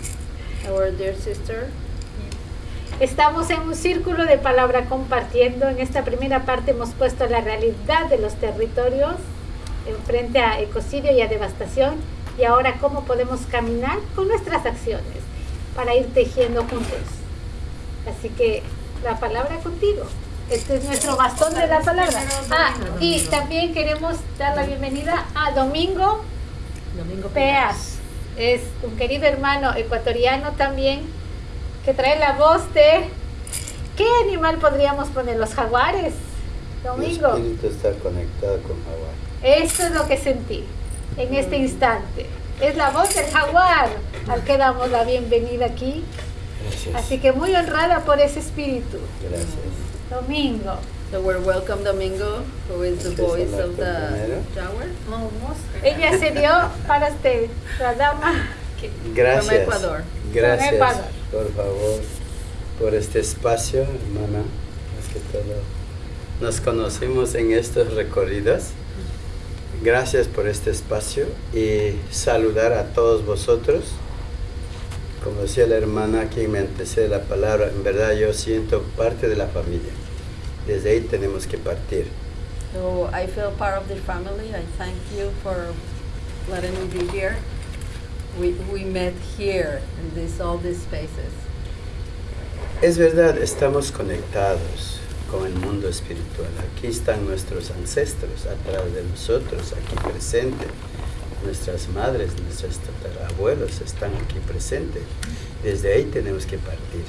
our dear sister. Estamos en un círculo de palabra compartiendo. En esta primera parte hemos puesto la realidad de los territorios en frente a ecocidio y a devastación y ahora cómo podemos caminar con nuestras acciones para ir tejiendo juntos. Así que la palabra contigo. Este es nuestro bastón de la palabra. Ah, y también queremos dar la bienvenida a Domingo Domingo Peas. Es un querido hermano ecuatoriano también que trae la voz de... ¿Qué animal podríamos poner? ¿Los jaguares? Mi Domingo. espíritu está conectado con Hawái. Eso es lo que sentí. en este instante. Es la voz del jaguar al que damos la bienvenida aquí. Gracias. Así que muy honrada por ese espíritu. Gracias. Domingo. So we're welcome Domingo, who is the voice of the. Jaguar. Ella se dio para usted, la dama. Gracias. Ecuador. Gracias, Ecuador. por favor, por este espacio, hermana. Más que todo, nos conocimos en estos recorridos. Gracias por este espacio y saludar a todos vosotros. Como decía la hermana quien me antecede la palabra, en verdad yo siento parte de la familia. Desde ahí tenemos que partir. So I feel part of the family. I thank you for letting me be here. We, we met here in this, all these spaces. Es verdad, estamos conectados con el mundo espiritual. Aquí están nuestros ancestros atrás de nosotros, aquí presentes. Nuestras madres, nuestros tatarabuelos están aquí presentes. Desde ahí tenemos que partir.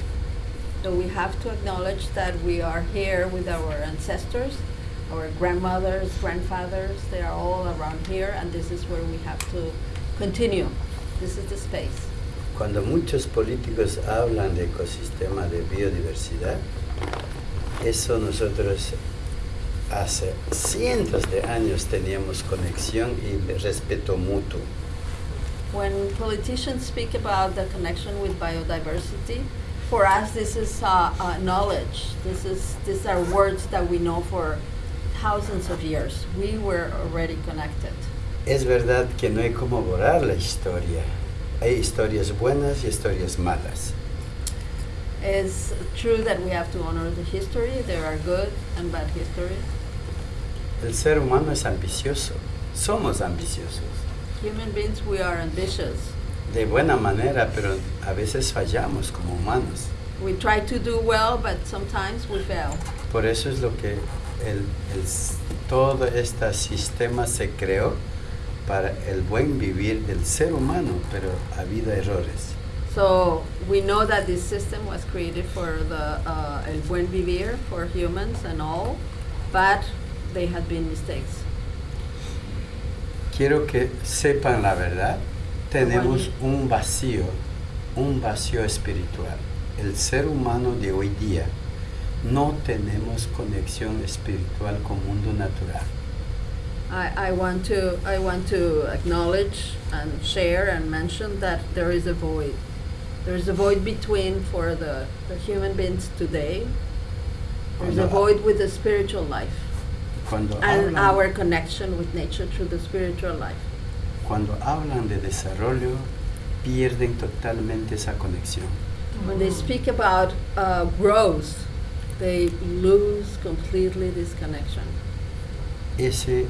So we have to acknowledge that we are here with our ancestors, our grandmothers, grandfathers. They are all around here, and this is where we have to continue. This is the space. Cuando muchos políticos hablan de ecosistema de biodiversidad, eso nosotros hace cientos de años teníamos conexión y respeto mutuo. When politicians speak about the connection with biodiversity, for us this is uh, uh, knowledge. This is these are words that we know for thousands of years. We were already connected. Es verdad que no hay como borrar la historia. Hay historias buenas y historias malas. It's true that we have to honor the history. There are good and bad history. El ser humano es ambicioso. Somos ambiciosos. Human beings, we are ambitious. De buena manera, pero a veces fallamos como humanos. We try to do well, but sometimes we fail. Por eso es lo que el, el todo este sistema se creó para el buen vivir del ser humano, pero ha habido errores. So we know that this system was created for the uh, el buen vivir for humans and all, but they had been mistakes. Quiero que sepan la verdad. Tenemos un vacío, un vacío espiritual. El ser humano de hoy día no tenemos conexión espiritual con mundo natural. I, I want to I want to acknowledge and share and mention that there is a void. There is a void between for the, the human beings today. There's a void with the spiritual life Cuando and hablan- our connection with nature through the spiritual life. Cuando hablan de desarrollo, pierden totalmente esa conexión. When they speak about uh, growth, they lose completely this connection. Ese,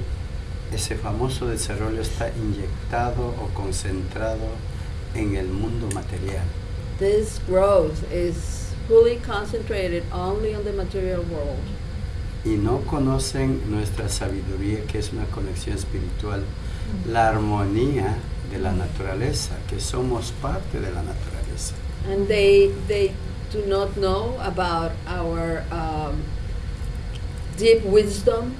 ese famoso desarrollo está inyectado o concentrado en el mundo material. This growth is fully concentrated only on the material world. Y no conocen nuestra sabiduría, que es una conexión espiritual, la armonía de la naturaleza, que somos parte de la naturaleza. And they, they do not know about our um, deep wisdom,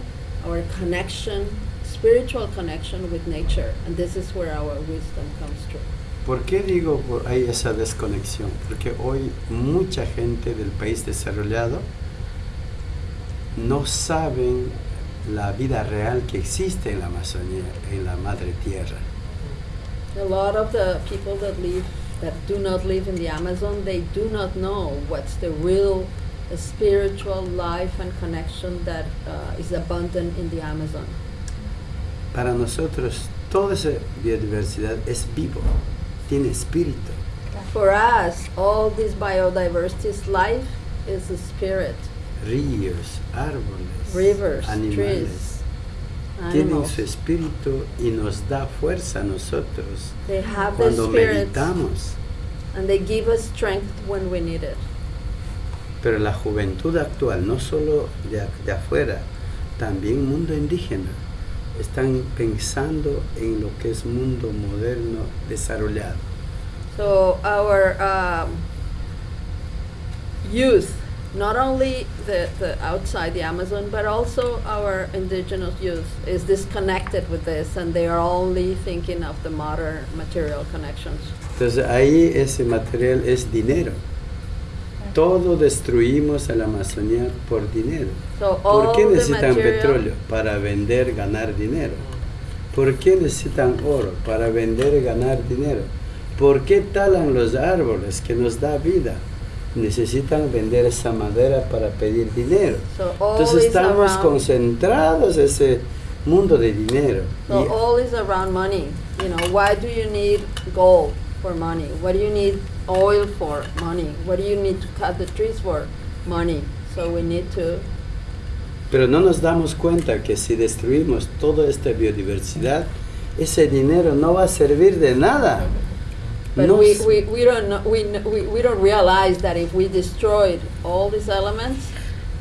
our connection, spiritual connection with nature. And this is where our wisdom comes through. ¿Por qué digo hay esa desconexión? Porque hoy mucha gente del país desarrollado no saben la vida real que existe en la Amazonía, en la madre tierra. A lot of the people that live, that do not live in the Amazon, they do not know what's the real uh, spiritual life and connection that uh, is abundant in the Amazon. Para nosotros toda esa biodiversidad es vivo, tiene espíritu. For us, all this biodiversity's life is a spirit. Ríos, árboles, Rivers, animales. trees, Tienen su espíritu y nos da fuerza a nosotros They have cuando meditamos. and they give us strength when we need it. Pero la juventud actual, no solo de, de afuera, también mundo indígena, están pensando en lo que es mundo moderno desarrollado. So our um, youth not only the, the outside the Amazon, but also our indigenous youth is disconnected with this, and they are only thinking of the modern material connections. Entonces ahí ese material es dinero. Todo destruimos en la Amazonía por dinero. So ¿Por qué necesitan petróleo? Para vender, ganar dinero. ¿Por qué necesitan oro? Para vender ganar dinero. ¿Por qué talan los árboles que nos da vida? Necesitan vender esa madera para pedir dinero. So Entonces estamos around- concentrados en ese mundo de dinero. So Y- all is around money. You know, why do you need gold for money? What do you need oil for money? What do you need to cut the trees for money? So we need to Pero no nos damos cuenta que si destruimos toda esta biodiversidad, ese dinero no va a servir de nada. But No we, we, we, don't know, we, we, we don't realize that if we destroyed all these elements,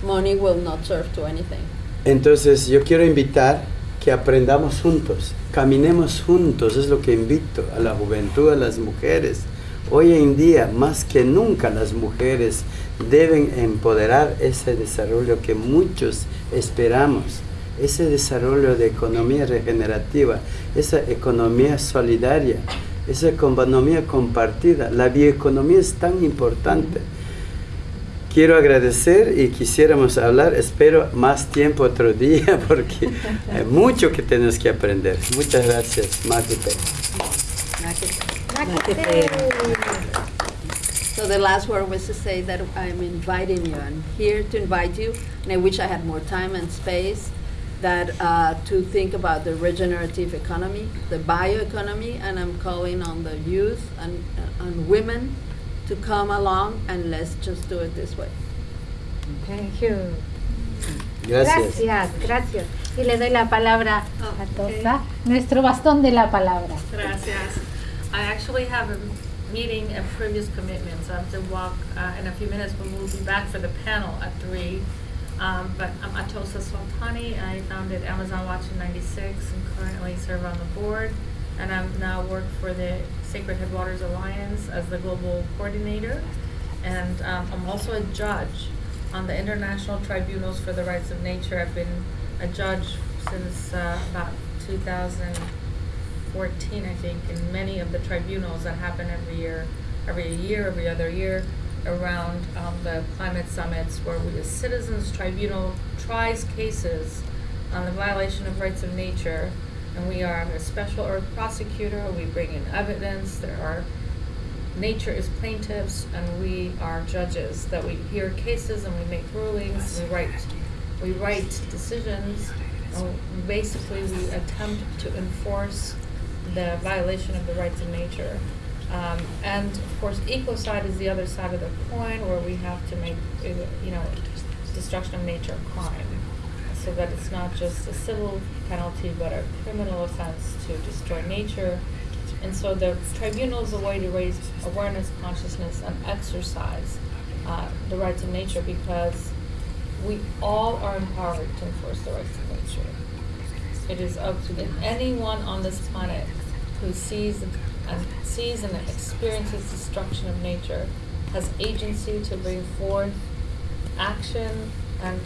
money will not serve to anything. Entonces yo quiero invitar que aprendamos juntos, caminemos juntos, es lo que invito a la juventud, a las mujeres. Hoy en día, más que nunca, las mujeres deben empoderar ese desarrollo que muchos esperamos, ese desarrollo de economía regenerativa, esa economía solidaria, esa economía compartida. La bioeconomía es tan importante. Quiero agradecer y quisiéramos hablar, espero más tiempo otro día porque hay mucho que tenemos que aprender. Muchas gracias, Máquete. So the last word was to say that I'm inviting you. I'm here to invite you, and I wish I had more time and space that uh, to think about the regenerative economy, the bioeconomy, and I'm calling on the youth and and women to come along and let's just do it this way. Thank you. Gracias. Gracias, gracias. Y le doy la palabra a Tosa, nuestro bastón de la palabra. Gracias. I actually have a meeting and previous commitments. so I have to walk uh, in a few minutes, but we'll be back for the panel at three. Um, But I'm Atosa Sultani. I founded Amazon Watch in '96 and currently serve on the board. And I'm now work for the Sacred Headwaters Alliance as the global coordinator. And um, I'm also a judge on the International Tribunals for the Rights of Nature. I've been a judge since uh, about 2014, I think, in many of the tribunals that happen every year, every year, every other year, around um, the climate summits, where we, the Citizens Tribunal tries cases on the violation of rights of nature, and we are a special earth prosecutor. We bring in evidence. There are nature is plaintiffs and we are judges that we hear cases and we make rulings we write we write decisions basically we attempt to enforce the violation of the rights of nature um, and of course ecocide is the other side of the coin where we have to make you know destruction of nature a crime. So that it's not just a civil penalty but a criminal offense to destroy nature. And so the tribunal is a way to raise awareness, consciousness, and exercise uh, the rights of nature because we all are empowered to enforce the rights of nature. It is up to anyone on this planet who sees and sees and experiences destruction of nature has agency to bring forth action and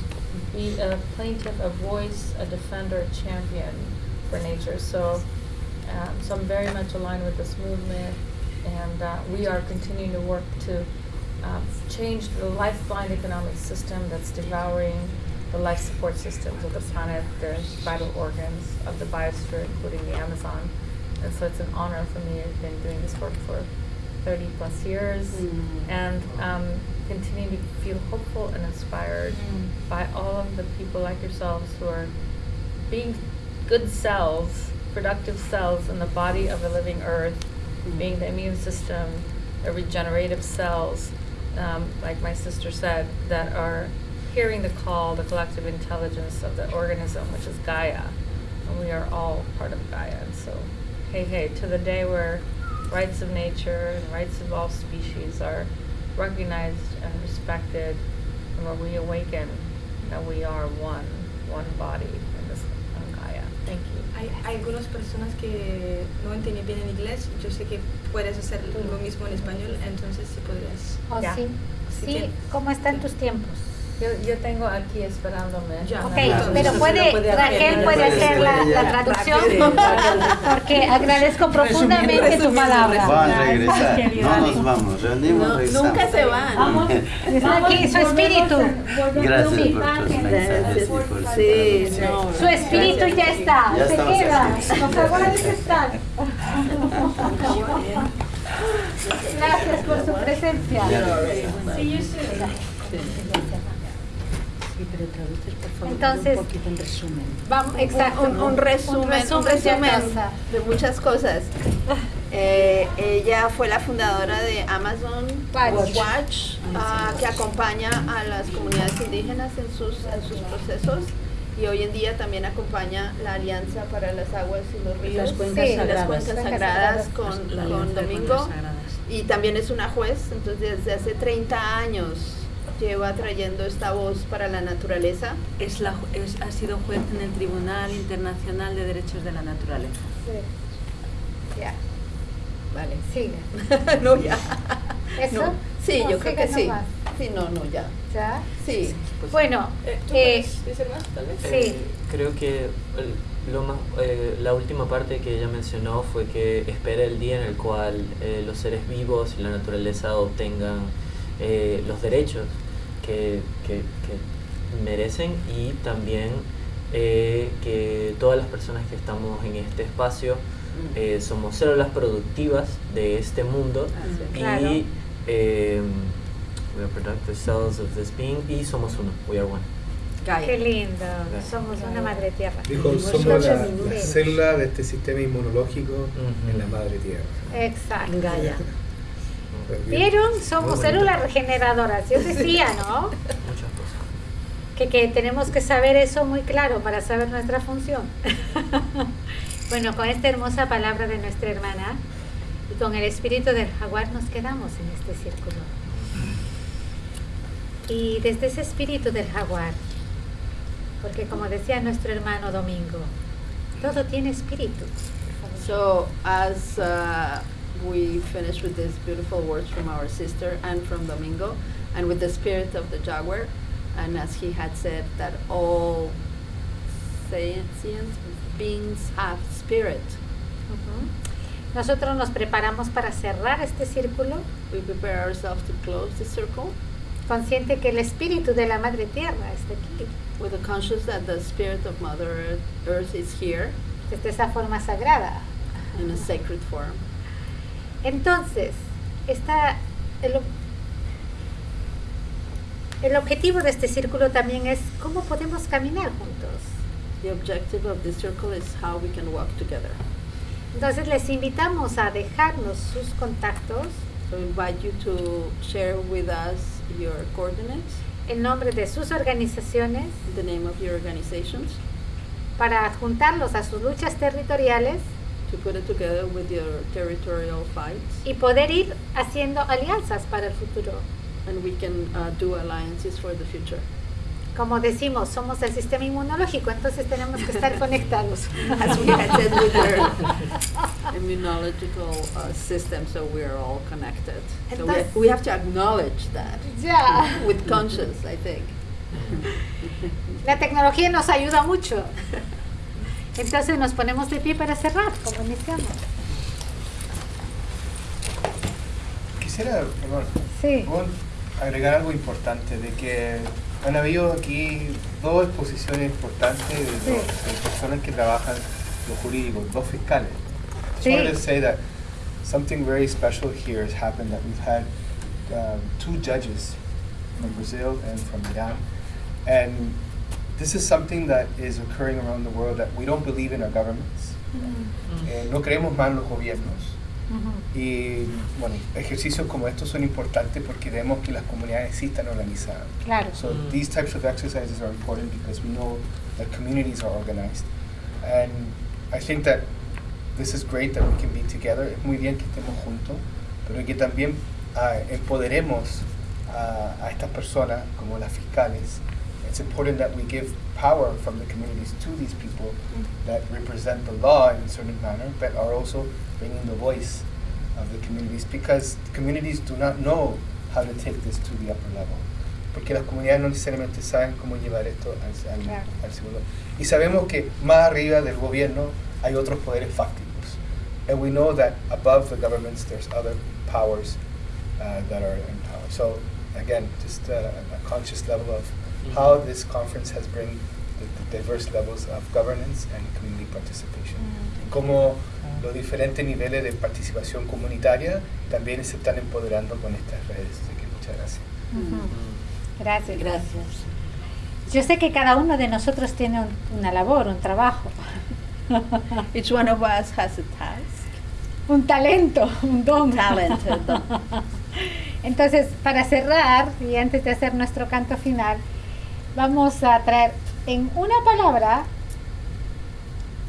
be a plaintiff, a voice, a defender, a champion for nature. So um, so I'm very much aligned with this movement, and uh, we are continuing to work to um, change the lifeline economic system that's devouring the life support systems of the planet, the vital organs of the biosphere, including the Amazon. And so it's an honor for me. I've been doing this work for 30 plus years, Mm. and um, continue to feel hopeful and inspired Mm. by all of the people like yourselves who are being good cells, productive cells in the body of a living earth, being the immune system, the regenerative cells, um, like my sister said, that are hearing the call, the collective intelligence of the organism, which is Gaia. And we are all part of Gaia. And so, hey, hey, to the day where rights of nature and rights of all species are recognized and respected, and where we awaken that we are one, one body in this on Gaia. Thank you. Hay, hay algunas personas que no entienden bien en inglés. Yo sé que puedes hacer lo mismo en español, entonces si podrías. Oh, Yeah. sí. Si Sí, quiere. ¿cómo están tus tiempos? Yo, yo tengo aquí esperándome. Ya. Ok, Una- pero se puede, puede hacer. Raquel puede hacer la, la traducción porque agradezco profundamente tu palabra. Van a regresar. No nos vamos, reunimos, No, regresamos. nunca se van. Está aquí su espíritu. Gracias por tus mensajes y por su Sí, traducción. no. Su espíritu ya está, Ya se queda. Los jaguares están. Gracias por su presencia. Sí, pero traduces, por favor, Entonces, un poquito en resumen. Vamos, exacto. Un, un resumen, un resumen de resumen cosa. de muchas cosas. Eh, ella fue la fundadora de Amazon Watch. Watch, ah, que acompaña a las comunidades indígenas en sus, en sus procesos y hoy en día también acompaña la Alianza para las Aguas y los Ríos, Las cuencas Sí, las sagradas. cuencas Cuencas sagradas con, La con Domingo y también es una juez, entonces desde hace 30 años lleva trayendo esta voz para la naturaleza. Es la, es- ha sido juez en el Tribunal Internacional de Derechos de la Naturaleza. Sí. Ya, Vale. sigue. no, ya. ¿Eso? No. Sí, No, yo creo que sí. nomás. Sí, no, no, ya. ¿Ya? Sí. Bueno, Eh, ¿Tú eh, decir más, tal vez? Sí. Eh, creo que el- lo más, eh, la última parte que ella mencionó fue que espera el día en el cual eh, los seres vivos y la naturaleza obtengan eh, los derechos que, que- que merecen y también eh, que todas las personas que estamos en este espacio eh, somos células productivas de este mundo y Claro. eh, we are productive cells of this being y somos uno, we are one. qué lindo. Somos una madre tierra. Dijo, somos la, la célula de este sistema inmunológico Ujú. en la madre tierra. Exacto. Gaia. ¿Vieron? Somos células regeneradoras. Yo decía, ¿no? Muchas cosas. Que, que tenemos que saber eso muy claro para saber nuestra función. bueno, con esta hermosa palabra de nuestra hermana y con el espíritu del jaguar nos quedamos en este círculo. Y desde ese espíritu del jaguar, porque como decía nuestro hermano Domingo, todo tiene espíritu. So as uh, we finish with these beautiful words from our sister and from Domingo, and with the spirit of the jaguar, and as he had said that all sentient beings have spirit, Ujú. Nosotros nos preparamos para cerrar este círculo, we prepare ourselves to close the circle consciente que el espíritu de la Madre Tierra está aquí, with the conscious that the spirit of Mother Earth, Earth is here desde esa forma sagrada. in a sacred form. Entonces, esta, el, ob- el objetivo de este círculo también es cómo podemos caminar juntos. The objective of this circle is how we can walk together. Entonces les invitamos a dejarnos sus contactos So invite you to share with us your coordinates, en nombre de sus organizaciones the name of your organizations, para adjuntarlos a sus luchas territoriales to put it together with your territorial fights, y poder ir haciendo alianzas para el futuro. and we can uh, do alliances for the future. Como decimos, somos el sistema inmunológico, entonces tenemos que estar conectados. As we had said with your immunological uh, system, so we are all connected. So we, Entonces- we have to acknowledge that Ya. with conscience, I think. La tecnología nos ayuda mucho. Entonces nos ponemos de pie para cerrar, como iniciamos. Quisiera, perdón, Sí. agregar algo importante, de que han habido aquí dos exposiciones importantes de, dos- Sí. de personas que trabajan lo jurídico, dos fiscales. Just Sí. wanted to say that something very special here has happened, that we've had um, two judges from Brazil and from Iran, and this is something that is occurring around the world that we don't believe in our governments. Eh, no creemos más en los gobiernos. Y bueno, ejercicios como estos son importantes porque vemos que las comunidades sí están organizadas. Claro. So Mm. these types of exercises are important because we know that communities are organized. And I think that this is great that we can be together. Es muy bien que estemos juntos, pero que también ah, empoderemos a- a estas personas como las fiscales. It's important that we give power from the communities to these people that represent the law in a certain manner, but are also bringing the voice of the communities because communities do not know how to take this to the upper level. Porque las comunidades no necesariamente saben cómo llevar esto al, al- Claro. al segundo. Y sabemos que más arriba del gobierno hay otros poderes fácticos. And we know that above the governments there's other powers uh, that are in power. So again, just uh, a conscious level of how this conference has bring the, the diverse levels of governance and community participation. Y cómo los diferentes niveles de participación comunitaria también se están empoderando con estas redes. Así que muchas gracias. Gracias. Gracias. Yo sé que cada uno de nosotros tiene un- una labor, un trabajo, Each one of us has a task. un talento, un don. Talent, a don. Entonces, para cerrar y antes de hacer nuestro canto final, vamos a traer en una palabra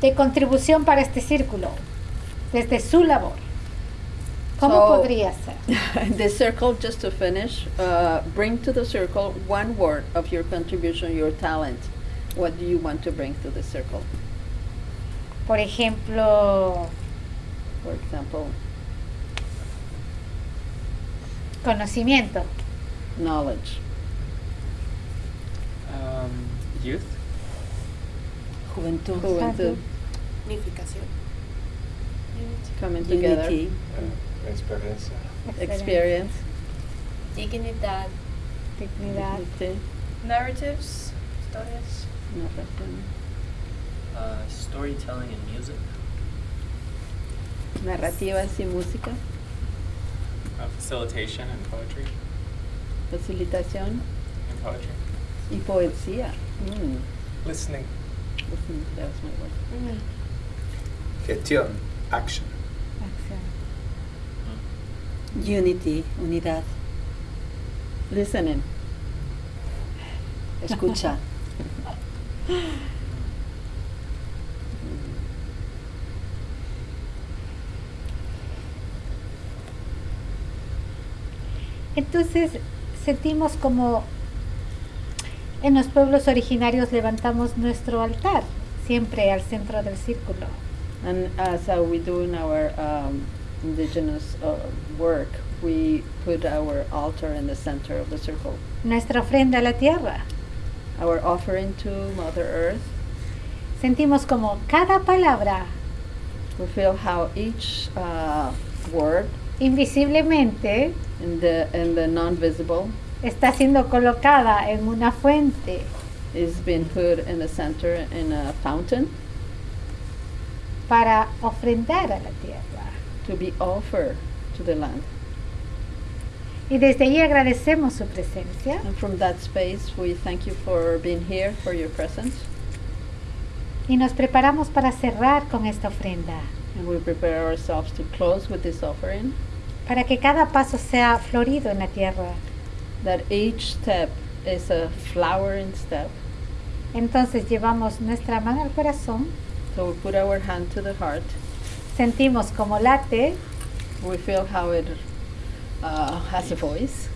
de contribución para este círculo, desde su labor. ¿Cómo So- podría ser? the circle, just to finish, uh, bring to the circle one word of your contribution, your talent. What do you want to bring to the circle? Por ejemplo, For example, conocimiento, knowledge, Um, youth. Juventud. juventud, Unificación. coming together, Unity. experiencia. experience, Dignidad. dignidad, dignity, Narratives, historias. narración, Uh, storytelling and music. narrativas y música, Uh, facilitation and poetry. facilitación And poetry. Y poesía. Mm. Listening. Listen, that was my word. Gestión, action. acción. Unity, unidad. Listening. Escucha. Entonces sentimos como en los pueblos originarios levantamos nuestro altar, siempre al centro del círculo. And as uh, we do in our um, indigenous uh, work, we put our altar in the center of the circle. Nuestra ofrenda a la tierra. Our offering to Mother Earth, Sentimos como cada palabra we feel how each uh, word invisiblemente in the in the non-visible está siendo colocada en una fuente is being put in the center in a fountain para ofrendar a la tierra. to be offered to the land. Y desde allí agradecemos su presencia And from that space, we thank you for being here, for your presence, y nos preparamos para cerrar con esta ofrenda, and we prepare ourselves to close with this offering. para que cada paso sea florido en la tierra. That each step is a flowering step. Entonces llevamos nuestra mano al corazón, So we put our hand to the heart. sentimos como late We feel how it uh, has a voice.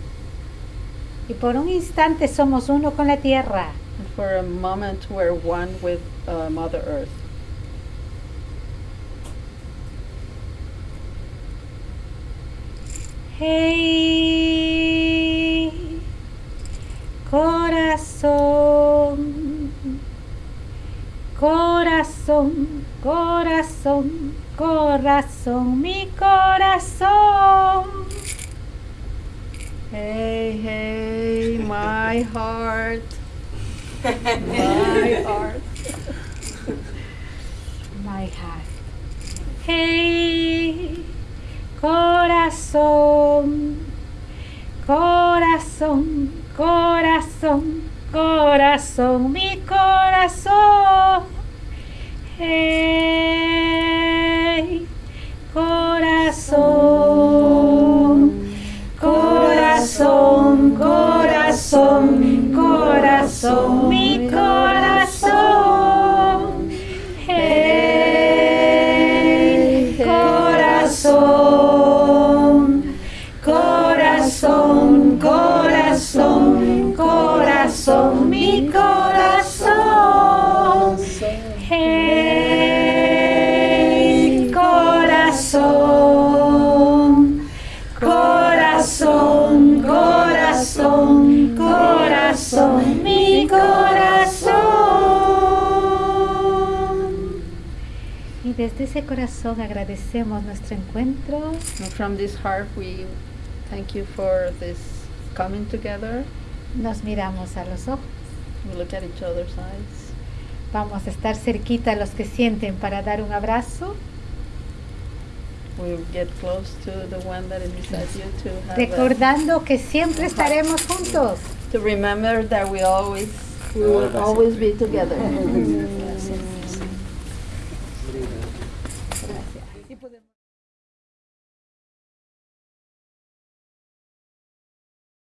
y por un instante somos uno con la tierra. And for a moment, we're one with uh, Mother Earth. Hey, corazón, corazón, corazón, corazón, mi corazón. Hey, hey, my heart. my heart. My heart. Hey, corazón, corazón, corazón, corazón, mi corazón. Hey, corazón, corazón, corazón, corazón. Desde ese corazón agradecemos nuestro encuentro. And from this heart, we thank you for this coming together. Nos miramos a los ojos. We look at each other's eyes. Vamos a estar cerquita a los que sienten para dar un abrazo. We'll get close to the one that is beside you to have a- Recordando que siempre estaremos juntos. to remember that we always we will always be together.